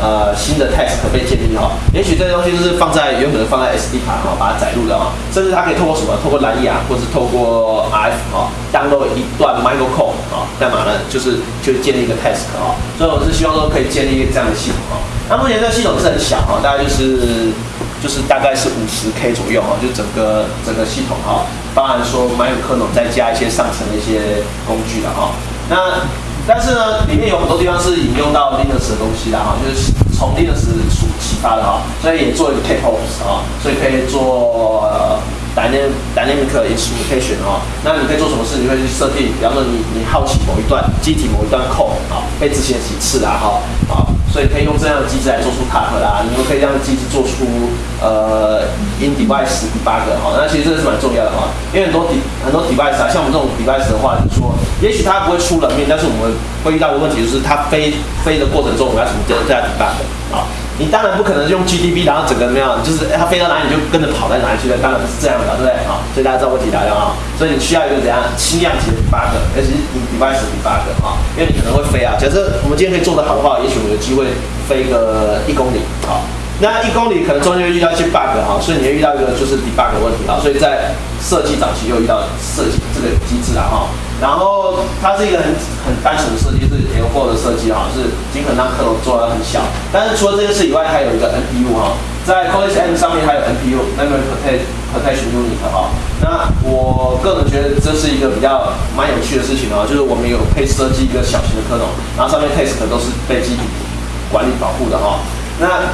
呃，新的 test 可被建立哈，也许这些东西就是放在原本的放在 SD 卡哈，把它载入的哈，甚至它可以透过什么？透过蓝牙，或是透过 RF 哈，download 一段 microcode 啊，干嘛呢？就是就建立一个 test 哈，所以我是希望说可以建立这样的系统哈。那目前这个系统是很小哈，大概就是就是大概是五十 K 左右哈，就整个整个系统哈，包含说 micro code 再加一些上层的一些工具的哈，那。但是呢，里面有很多地方是引用到 Linux 的东西的哈，就是从 Linux 出启发的哈，所以也做一个 K-Hops 啊，所以可以做 Dynamic Dynamic Instrumentation 啊。那你可以做什么事？你会去设定，比方说你你好奇某一段机体某一段 code 啊，被执行几次啊哈啊，所以可以用这样的机制来做出 top 啦，你们可以让机制做出呃 in device debug 哈，那其实这个是蛮重要的哈，因为很多 de 很多 device 啊，像我们这种 device 的话，就是说，也许它不会出冷面，但是我们会遇到的问题，就是它飞飞的过程中，我们要怎么对它 debug？你当然不可能用 GDB，然后整个怎么样，就是它飞到哪里你就跟着跑在哪里去的，当然不是这样的，对不对啊？所以大家知道问题来了啊，所以你需要一个怎样轻量级的 debug，而且是 device debug 啊，因为你可能会飞啊。假设我们今天可以做得好的话，也许我们有机会飞个一公里啊。那一公里可能中间会遇到一些 bug 哈，所以你会遇到一个就是 debug 的问题啊，所以在设计早期又遇到设计这个机制了哈。然后它是一个很很单纯的设计，是 L4 的设计哈，是尽可能让克隆做的很小。但是除了这件事以外，还有一个 NPU 哈，在 Core M 上面还有 NPU，Memory Protection Unit 哈。那我个人觉得这是一个比较蛮有趣的事情啊，就是我们有配设计一个小型的克隆，然后上面 test 都是被机体管理保护的哈。那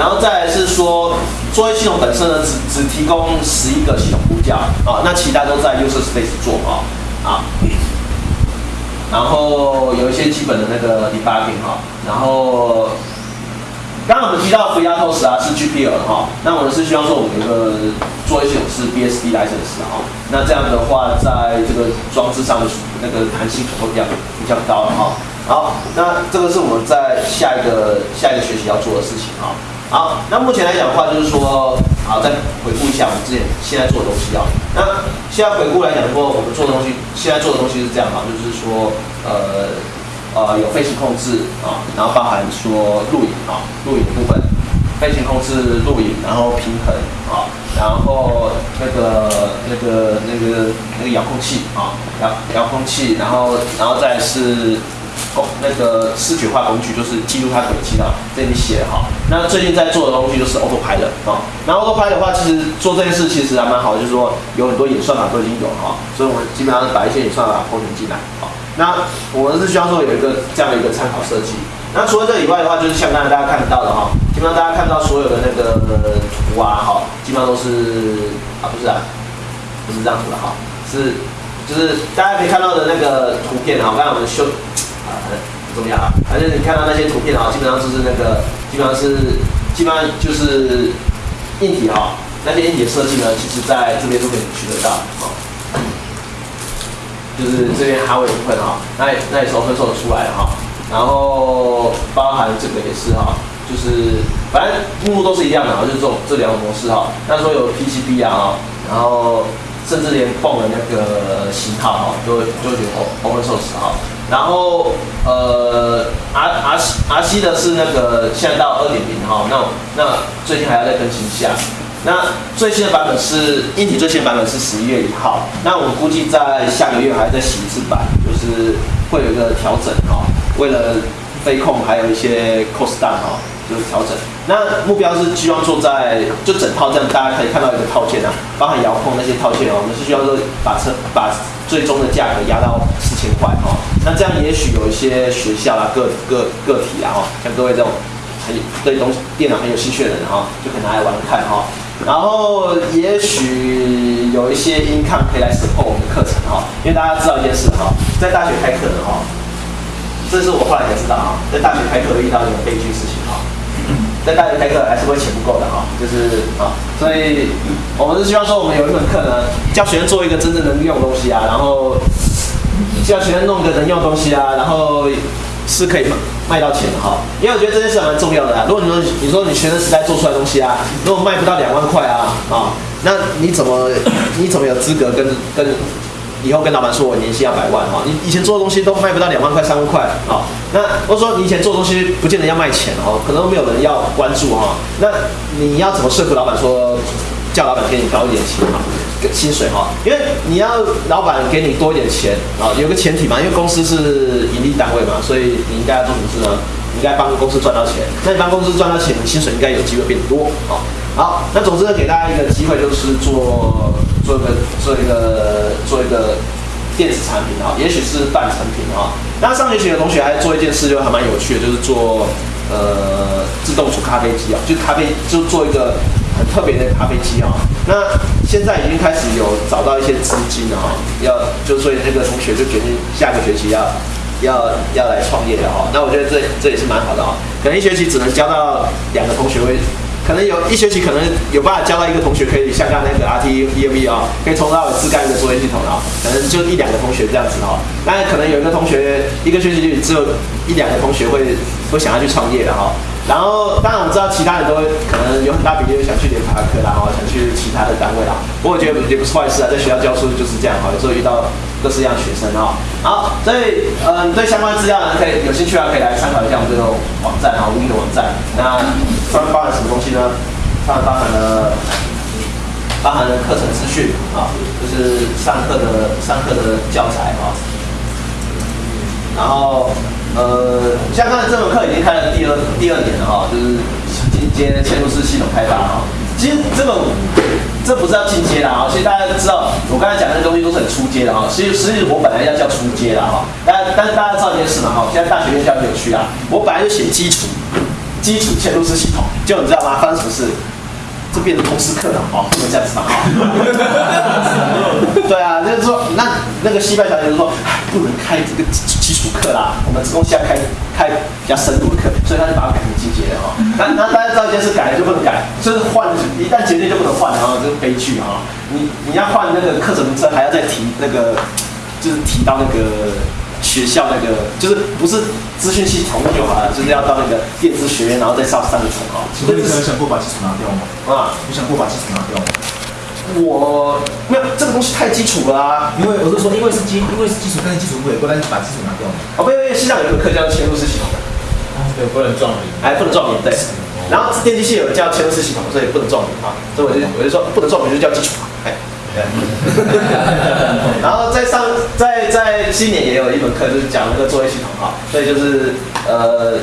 然后再来是说，作业系统本身呢，只只提供十一个系统呼叫啊，那其他都在 user space 做啊啊。然后有一些基本的那个 debugging 哈，然后刚刚我们提到 FreeRTOS 啊是 GPL 哈，那我们是希望说我们有个作业系统是 BSD license 哈，那这样的话在这个装置上的那个弹性可能会比较比较高了哈。好，那这个是我们在下一个下一个学期要做的事情哈。好，那目前来讲的话，就是说，好，再回顾一下我们之前现在做的东西啊。那现在回顾来讲的话，我们做的东西，现在做的东西是这样哈，就是说，呃，呃，有飞行控制啊，然后包含说录影啊，录影部分，飞行控制、录影，然后平衡啊，然后那个那个那个那个遥控器啊，遥遥控器，然后然后再是。工那个视觉化工具就是记录它轨迹的，这里写哈。那最近在做的东西就是 Autopilot 啊。那 Autopilot 的话，其实做这件事其实还蛮好，就是说有很多演算法都已经有了哈，所以我们基本上把一些演算法包进来啊。那我们是需要说有一个这样的一个参考设计。那除了这以外的话，就是像刚才大家看得到的哈，基本上大家看到所有的那个图啊哈，基本上都是啊不是啊，不是这样图的哈，是就是大家可以看到的那个图片哈，刚才我们修。不重要啊，反正你看到那些图片啊，基本上就是那个，基本上是，基本上就是硬体哈，那些硬体设计呢，其实在这边都可以取得到啊，就是这边哈维部分哈，那那时候分售出来了哈，然后包含这个也是哈，就是反正目录都是一样的啊，就是这种这两种模式哈，那时候有 PCB 啊，然后甚至连泵的那个型号哈，都都有 open source 哈。然后呃，R R R C 的是那个现在到二点零哈，那那最近还要再更新一下。那最新的版本是硬体最新版本是十一月一号，那我估计在下个月还要再洗一次版，就是会有一个调整哈，为了飞控还有一些 cost down 哈。就是调整，那目标是希望做在就整套这样，大家可以看到一个套件啊，包含遥控那些套件哦，我们是需要说把车把最终的价格压到千块哦。那这样也许有一些学校啊、个个个体啊哈，像各位这种很对东西电脑很有兴趣的人哈，就可以拿来玩看哈。然后也许有一些音抗可以来 support 我们的课程哈，因为大家知道一件事哈，在大学开课的哈，这是我后来才知道哈，在大学开课会遇到一种悲剧事情哈。在大学开课还是会钱不够的哈，就是啊，所以我们是希望说我们有一门课呢，教学生做一个真正能用的东西啊，然后要学生弄个能用东西啊，然后是可以卖到钱的哈。因为我觉得这件事蛮重要的啊。如果你说你说你学生时代做出来东西啊，如果卖不到两万块啊啊，那你怎么你怎么有资格跟跟？以后跟老板说，我年薪要百万哈，你以前做的东西都卖不到两万块、三万块啊。那或者说你以前做的东西不见得要卖钱哦，可能没有人要关注哈。那你要怎么说服老板说，叫老板给你高一点钱哈，薪水哈？因为你要老板给你多一点钱啊，有个前提嘛，因为公司是盈利单位嘛，所以你应该要做什么事呢？你应该帮公司赚到钱。那你帮公司赚到钱，你薪水应该有机会变多啊。好，那总之呢，给大家一个机会，就是做做一个做一个做一个电子产品啊，也许是半成品啊。那上学期的同学还做一件事，就还蛮有趣的，就是做呃自动煮咖啡机啊，就咖啡就做一个很特别的咖啡机啊。那现在已经开始有找到一些资金啊，要就所以那个同学就决定下个学期要要要来创业的哈，那我觉得这这也是蛮好的哈。可能一学期只能教到两个同学会，可能有一学期可能有办法教到一个同学可以像刚那个 RT EMV 啊，可以从头到自干一个作业系统啊，可能就一两个同学这样子哈。那可能有一个同学一个学期就只有一两个同学会会想要去创业的哈。然后，当然我知道其他人都会可能有很大比例想去联发科啦，哈，想去其他的单位啦。不过我觉得也不是坏事啊，在学校教书就是这样哈，有时候遇到各式各样学生哈。好，所以嗯，对相关资料呢，可以有兴趣啊，可以来参考一下我们这个网站哈，无印的网站。那上面包含什么东西呢？上面包含了包含了课程资讯啊，就是上课的上课的教材啊。然后。呃，像刚才这门课已经开了第二第二年了哈，就是进阶嵌入式系统开发哈。其实这个这不是要进阶的哈，其实大家都知道，我刚才讲的那东西都是很初阶的哈。其实实际我本来要叫初阶的哈，但但是大家知道一件事嘛哈，现在大学院教很有趣啊，我本来就写基础基础嵌入式系统，就你知道吗？发生什么事？这变成通识课了哦，不能这样子嘛哈。对啊，就是说，那那个西班牙小姐就说，不能开这个基础课啦，我们公司要开开比较深度的课，所以他就把它改成进阶的哈。那那大家知道一件事，改了就不能改，就是换一旦决定就不能换，然后这是悲剧啊。你你要换那个课程名称，还要再提那个，就是提到那个。学校那个就是不是资讯系统就好了，就是要到那个电子学院，然后再上三层啊。所以你有想过把基础拿掉吗？啊，你想过把基础拿掉吗？我没有这个东西太基础了啊。因为我是说，因为是基，因为是基础但是基础不有关，但是把基础拿掉嘛。哦，不，因为西藏有一个课叫嵌入式系统的，对，不能撞名，哎，不能撞名，对。然后电机系有叫嵌入式系统，所以不能撞名啊。所以我就我就说不能撞名就叫基础，哎。然后在上在在今年也有一门课，就是讲那个作业系统哈，所以就是呃，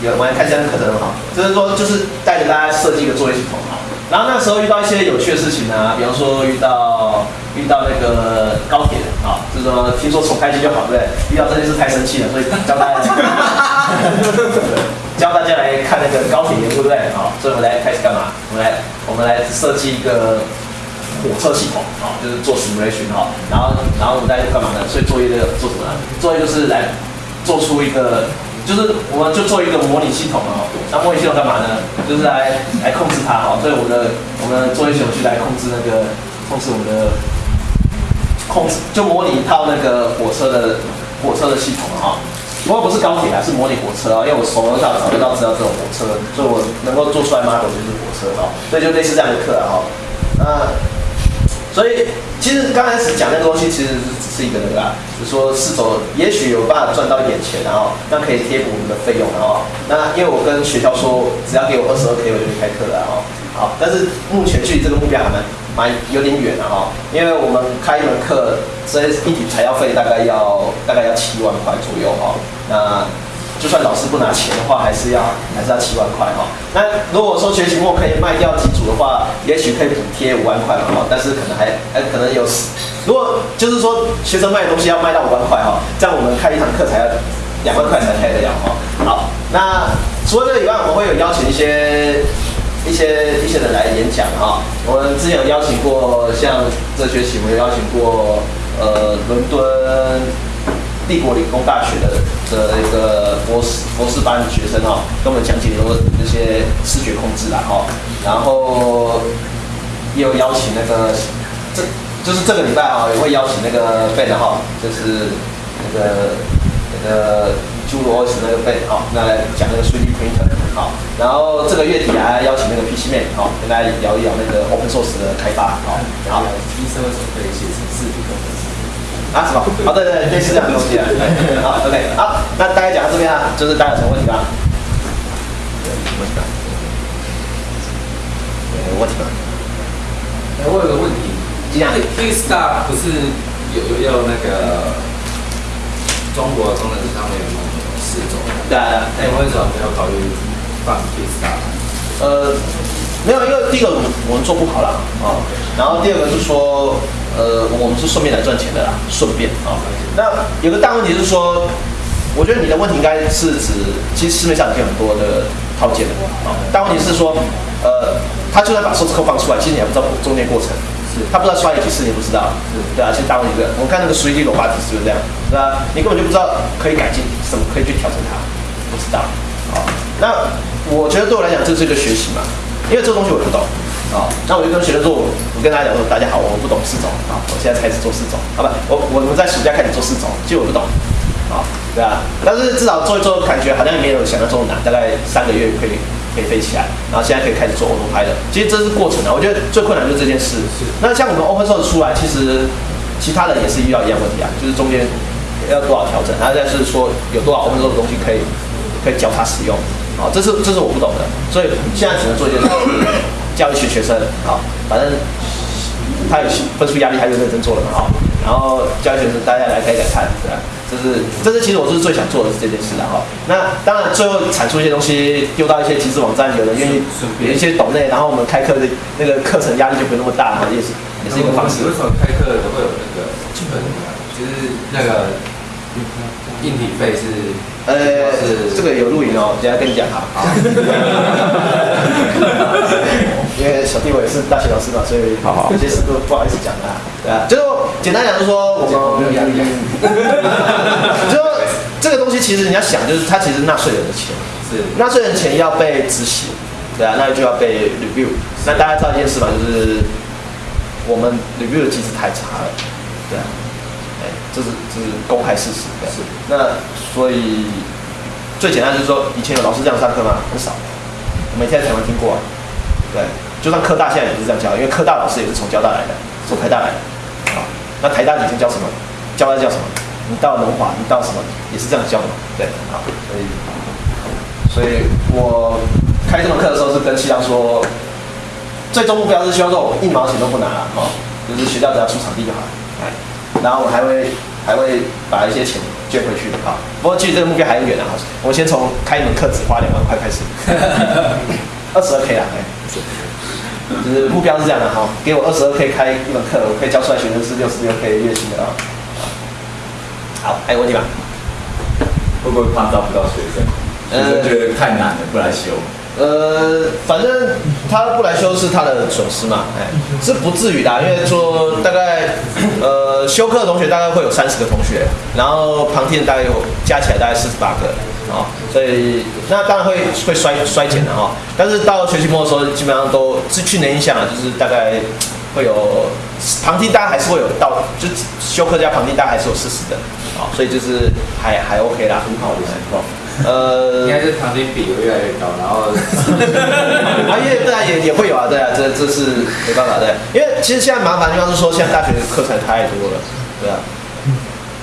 有我们来看一下课程哈，就是说就是带着大家设计一个作业系统哈。然后那时候遇到一些有趣的事情呢，比方说遇到遇到那个高铁啊，就是说听说重开机就好，对不对？遇到这件事太生气了，所以教大家 教大家来看那个高铁对不对？好，所以我们来开始干嘛？我们来我们来设计一个。火车系统啊，就是做 simulation 哈，然后然后我们在干嘛呢？所以作业的做什么呢？作业就是来做出一个，就是我们就做一个模拟系统啊。那模拟系统干嘛呢？就是来来控制它哈。所以我们的我们的作业系统去来控制那个控制我们的控制，就模拟一套那个火车的火车的系统啊。不过不是高铁啊，是模拟火车啊。因为我手头上找得到知道这种火车，所以我能够做出来 model 就是火车啊。所以就类似这样的课啊。那所以其实刚开始讲那个东西，其实是只是一个那个啊，就是说是否也许有办法赚到一点钱，然后那可以贴补我们的费用，然后那因为我跟学校说，只要给我二十二 K，我就可以开课了，哈。好，但是目前距离这个目标还蛮蛮有点远的，哈，因为我们开一门课，这一笔材料费大概要大概要七万块左右，哈，那。就算老师不拿钱的话，还是要还是要七万块哈。那如果说学期末可以卖掉几组的话，也许可以补贴五万块嘛哈。但是可能还还可能有，如果就是说学生卖的东西要卖到五万块哈，这样我们开一堂课才要两万块才开得了哈。好，那除了这个以外，我们会有邀请一些一些一些人来演讲哈。我们之前有邀请过，像这学期我们有邀请过呃伦敦。帝国理工大学的的一个博士博士班的学生哦，跟我们讲解很多那些视觉控制啦哈，然后也有邀请那个这就是这个礼拜啊，也会邀请那个 Ben 哈，就是那个那个 Jules 那个 Ben 哈，那来讲那个 3D printer 好，然后这个月底还邀请那个 PC Man 好，跟大家聊一聊那个 Open Source 的开发好，好，医生为什么可以写成视频？啊什么？好，对对，类似这样的东西啊。好，OK，好，那大概讲到这边啊，就是大家有什么问题吗？问题吧。有问题吗？哎，我有个问题，这样 K Star 不是有有那个中国功能上面有四种？对啊，哎，为什么没有考虑放 K Star？呃，没有，因为第一个我们做不好了啊，然后第二个是说。呃，我们是顺便来赚钱的啦，顺便啊。那有个大问题是说，我觉得你的问题应该是指，其实市面上已经很多的套件了啊。大问题是说，呃，他就算把数字扣放出来，其实你还不知道中间过程，是他不知道刷几次，你不知道，对啊。其实大问题是，我看那个随机罗巴体是不是这样？对吧？你根本就不知道可以改进什么，可以去调整它，不知道。好，那我觉得对我来讲，这是一个学习嘛，因为这个东西我不懂。啊，那我就跟学生说，我我跟大家讲说，大家好，我不懂四种啊，我现在开始做四种，好吧？我我们在暑假开始做四种，其实我不懂。啊，对啊，但是至少做一做，感觉好像也没有想象中难，大概三个月可以可以飞起来，然后现在可以开始做 auto 拍的。其实这是过程啊，我觉得最困难就是这件事。那像我们 open source 出来，其实其他的也是遇到一样问题啊，就是中间要多少调整，然后再是说有多少 open source 的东西可以可以教他使用。好，这是这是我不懂的，所以现在只能做一件事，教育学学生。好，反正他有分数压力，他就认真做了嘛。好，然后教育学生，大家来改改看，对吧？这是这是其实我是最想做的是这件事的哈。那当然最后产出一些东西，丢到一些集资网站，有人愿意有一些懂内，然后我们开课的那个课程压力就不会那么大，也是也是一个方式。为什么开课都会有那个基本就是那个硬体费是？呃，这个有录影哦，等下跟你讲啊。因为小弟我也是大学老师嘛，所以有些事都不好意思讲啊。对啊，就是简单讲，就是说我们没有压力，就说这个东西其实你要想，就是它其实纳税人的钱，是纳税人钱要被执行，对啊，那就要被 review。那大家知道一件事嘛，就是我们 review 的机制太差了，对啊。这是这是公开事实，是。那所以最简单就是说，以前有老师这样上课吗？很少。我每天在台湾听过啊，对。就算科大现在也是这样教，因为科大老师也是从交大来的，从台大来的。好，那台大以前教什么？教大教什么？你到农华，你到什么？也是这样教的，对。好，所以所以我开这门课的时候是跟西阳说，最终目标是希望说我一毛钱都不拿了，哦，就是学校只要出场地就好。哎。然后我还会还会把一些钱捐回去的哈，不过距离这个目标还很远啊。我先从开一门课只花两万块开始，二十二 K 啦，哎，就是目标是这样的哈，给我二十二 K 开一门课，我可以教出来学生是六十六 K 月薪的啊。好，还有问题吗？会不会怕招不到学生？学生觉得太难了，不来修。呃，反正他不来修是他的损失嘛，哎，是不至于的，因为说大概，呃，修课的同学大概会有三十个同学，然后旁听大概有加起来大概四十八个，啊，所以那当然会会衰衰减的哈，但是到学期末的时候，基本上都是去年影响了，就是大概会有旁听大概还是会有到，就修课加旁听大概还是有四十的，啊，所以就是还还 OK 啦，很好的情况。呃，应该是旁听比会越来越高，然后 啊，因为对啊，也也会有啊，对啊，这这是没办法，对，因为其实现在麻烦地方是说，现在大学的课程太多了，对啊，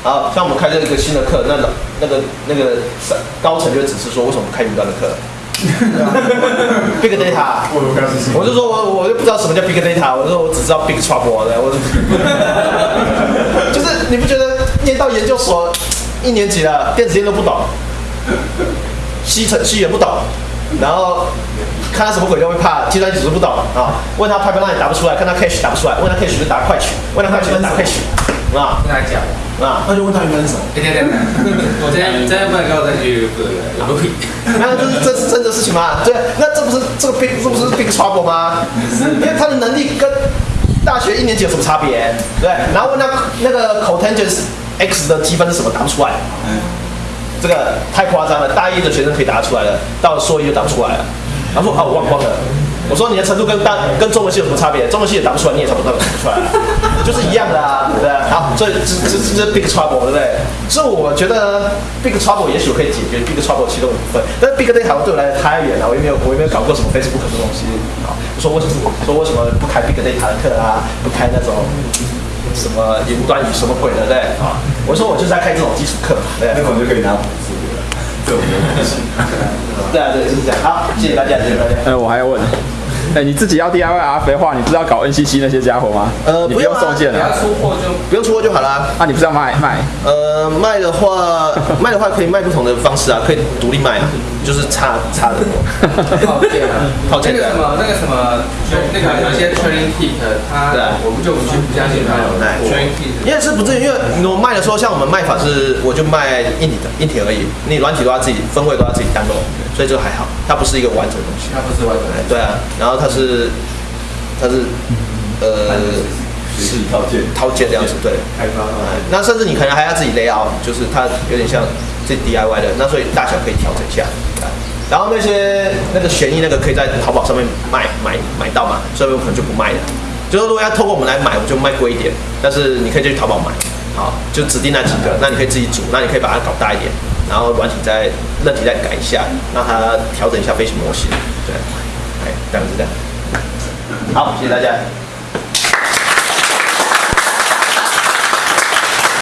好，像我们开这个新的课，那个那个那个高层就只是说，为什么不开云端的课？Big data，我就说我我就不知道什么叫 Big data，我说我只知道 Big trouble 的，我 就是你不觉得念到研究所一年级了，电子烟都不懂？西程西也不懂，然后看他什么鬼都会怕，计算机只是不懂啊。问他 pipeline 打不出来，看他 cache 打不出来，问他 cache 就打快取，问他快取就打快取，啊。跟他讲啊，那就问他原本是什么？对对对，我今天今天不能告再去对对 那这是这是真的事情吗？对，那这不是这个 big 这不是 big trouble 吗？因为他的能力跟大学一年级有什么差别？对，然后问他那个 cotangent x 的积分是什么，答不出来。这个太夸张了，大一的学生可以答出来了，到了硕一就答不出来了。他说啊，我忘光了。我说你的程度跟大跟中文系有什么差别？中文系也答不出来，你也差不多答不出来，就是一样的啊，对不对。好，所以这这这 big trouble 对不对？所以我觉得 big trouble 也许可以解决 big trouble 其中一部分，但是 big data 对我来的太远了，我也没有我也没有搞过什么 Facebook 的东西。好，说为什么说为什么不开 big data 的课啊？不开那种。什么云端语什么鬼的对啊？我说我就是在开这种基础课，对，那我就可以拿五十了，这种东西。对啊，对，就是这样。好，谢谢大家，谢谢大家。呃，我还要问。哎，你自己要 DIY 阿肥的话，你不是要搞 NCC 那些家伙吗？呃，不用送件了，出货就不用出货就好了。啊，你不是要卖卖？呃，卖的话，卖的话可以卖不同的方式啊，可以独立卖啊，就是差差的。套件啊，套件。那个什么，那个什么，那个有些 training kit，它我们就不去不相信它有卖 training kit。因为是不至于，因为我卖的时候，像我们卖法是，我就卖硬体的，硬体而已，你软体都要自己分会都要自己单弄，所以这个还好，它不是一个完整的东西。它不是完整的。对啊，然后。它是，它是，呃，是套件，套件这样子，对。开发。那甚至你可能还要自己 layout，就是它有点像这 DIY 的，那所以大小可以调整一下。然后那些那个悬疑那个可以在淘宝上面买买买到嘛，所以我可能就不卖了。就是如果要透过我们来买，我就卖贵一点，但是你可以去淘宝买，好，就指定那几个，那你可以自己组，那你可以把它搞大一点，然后软体再韧体再改一下，让它调整一下飞行模型，对，哎，这样子这样。好，谢谢大家。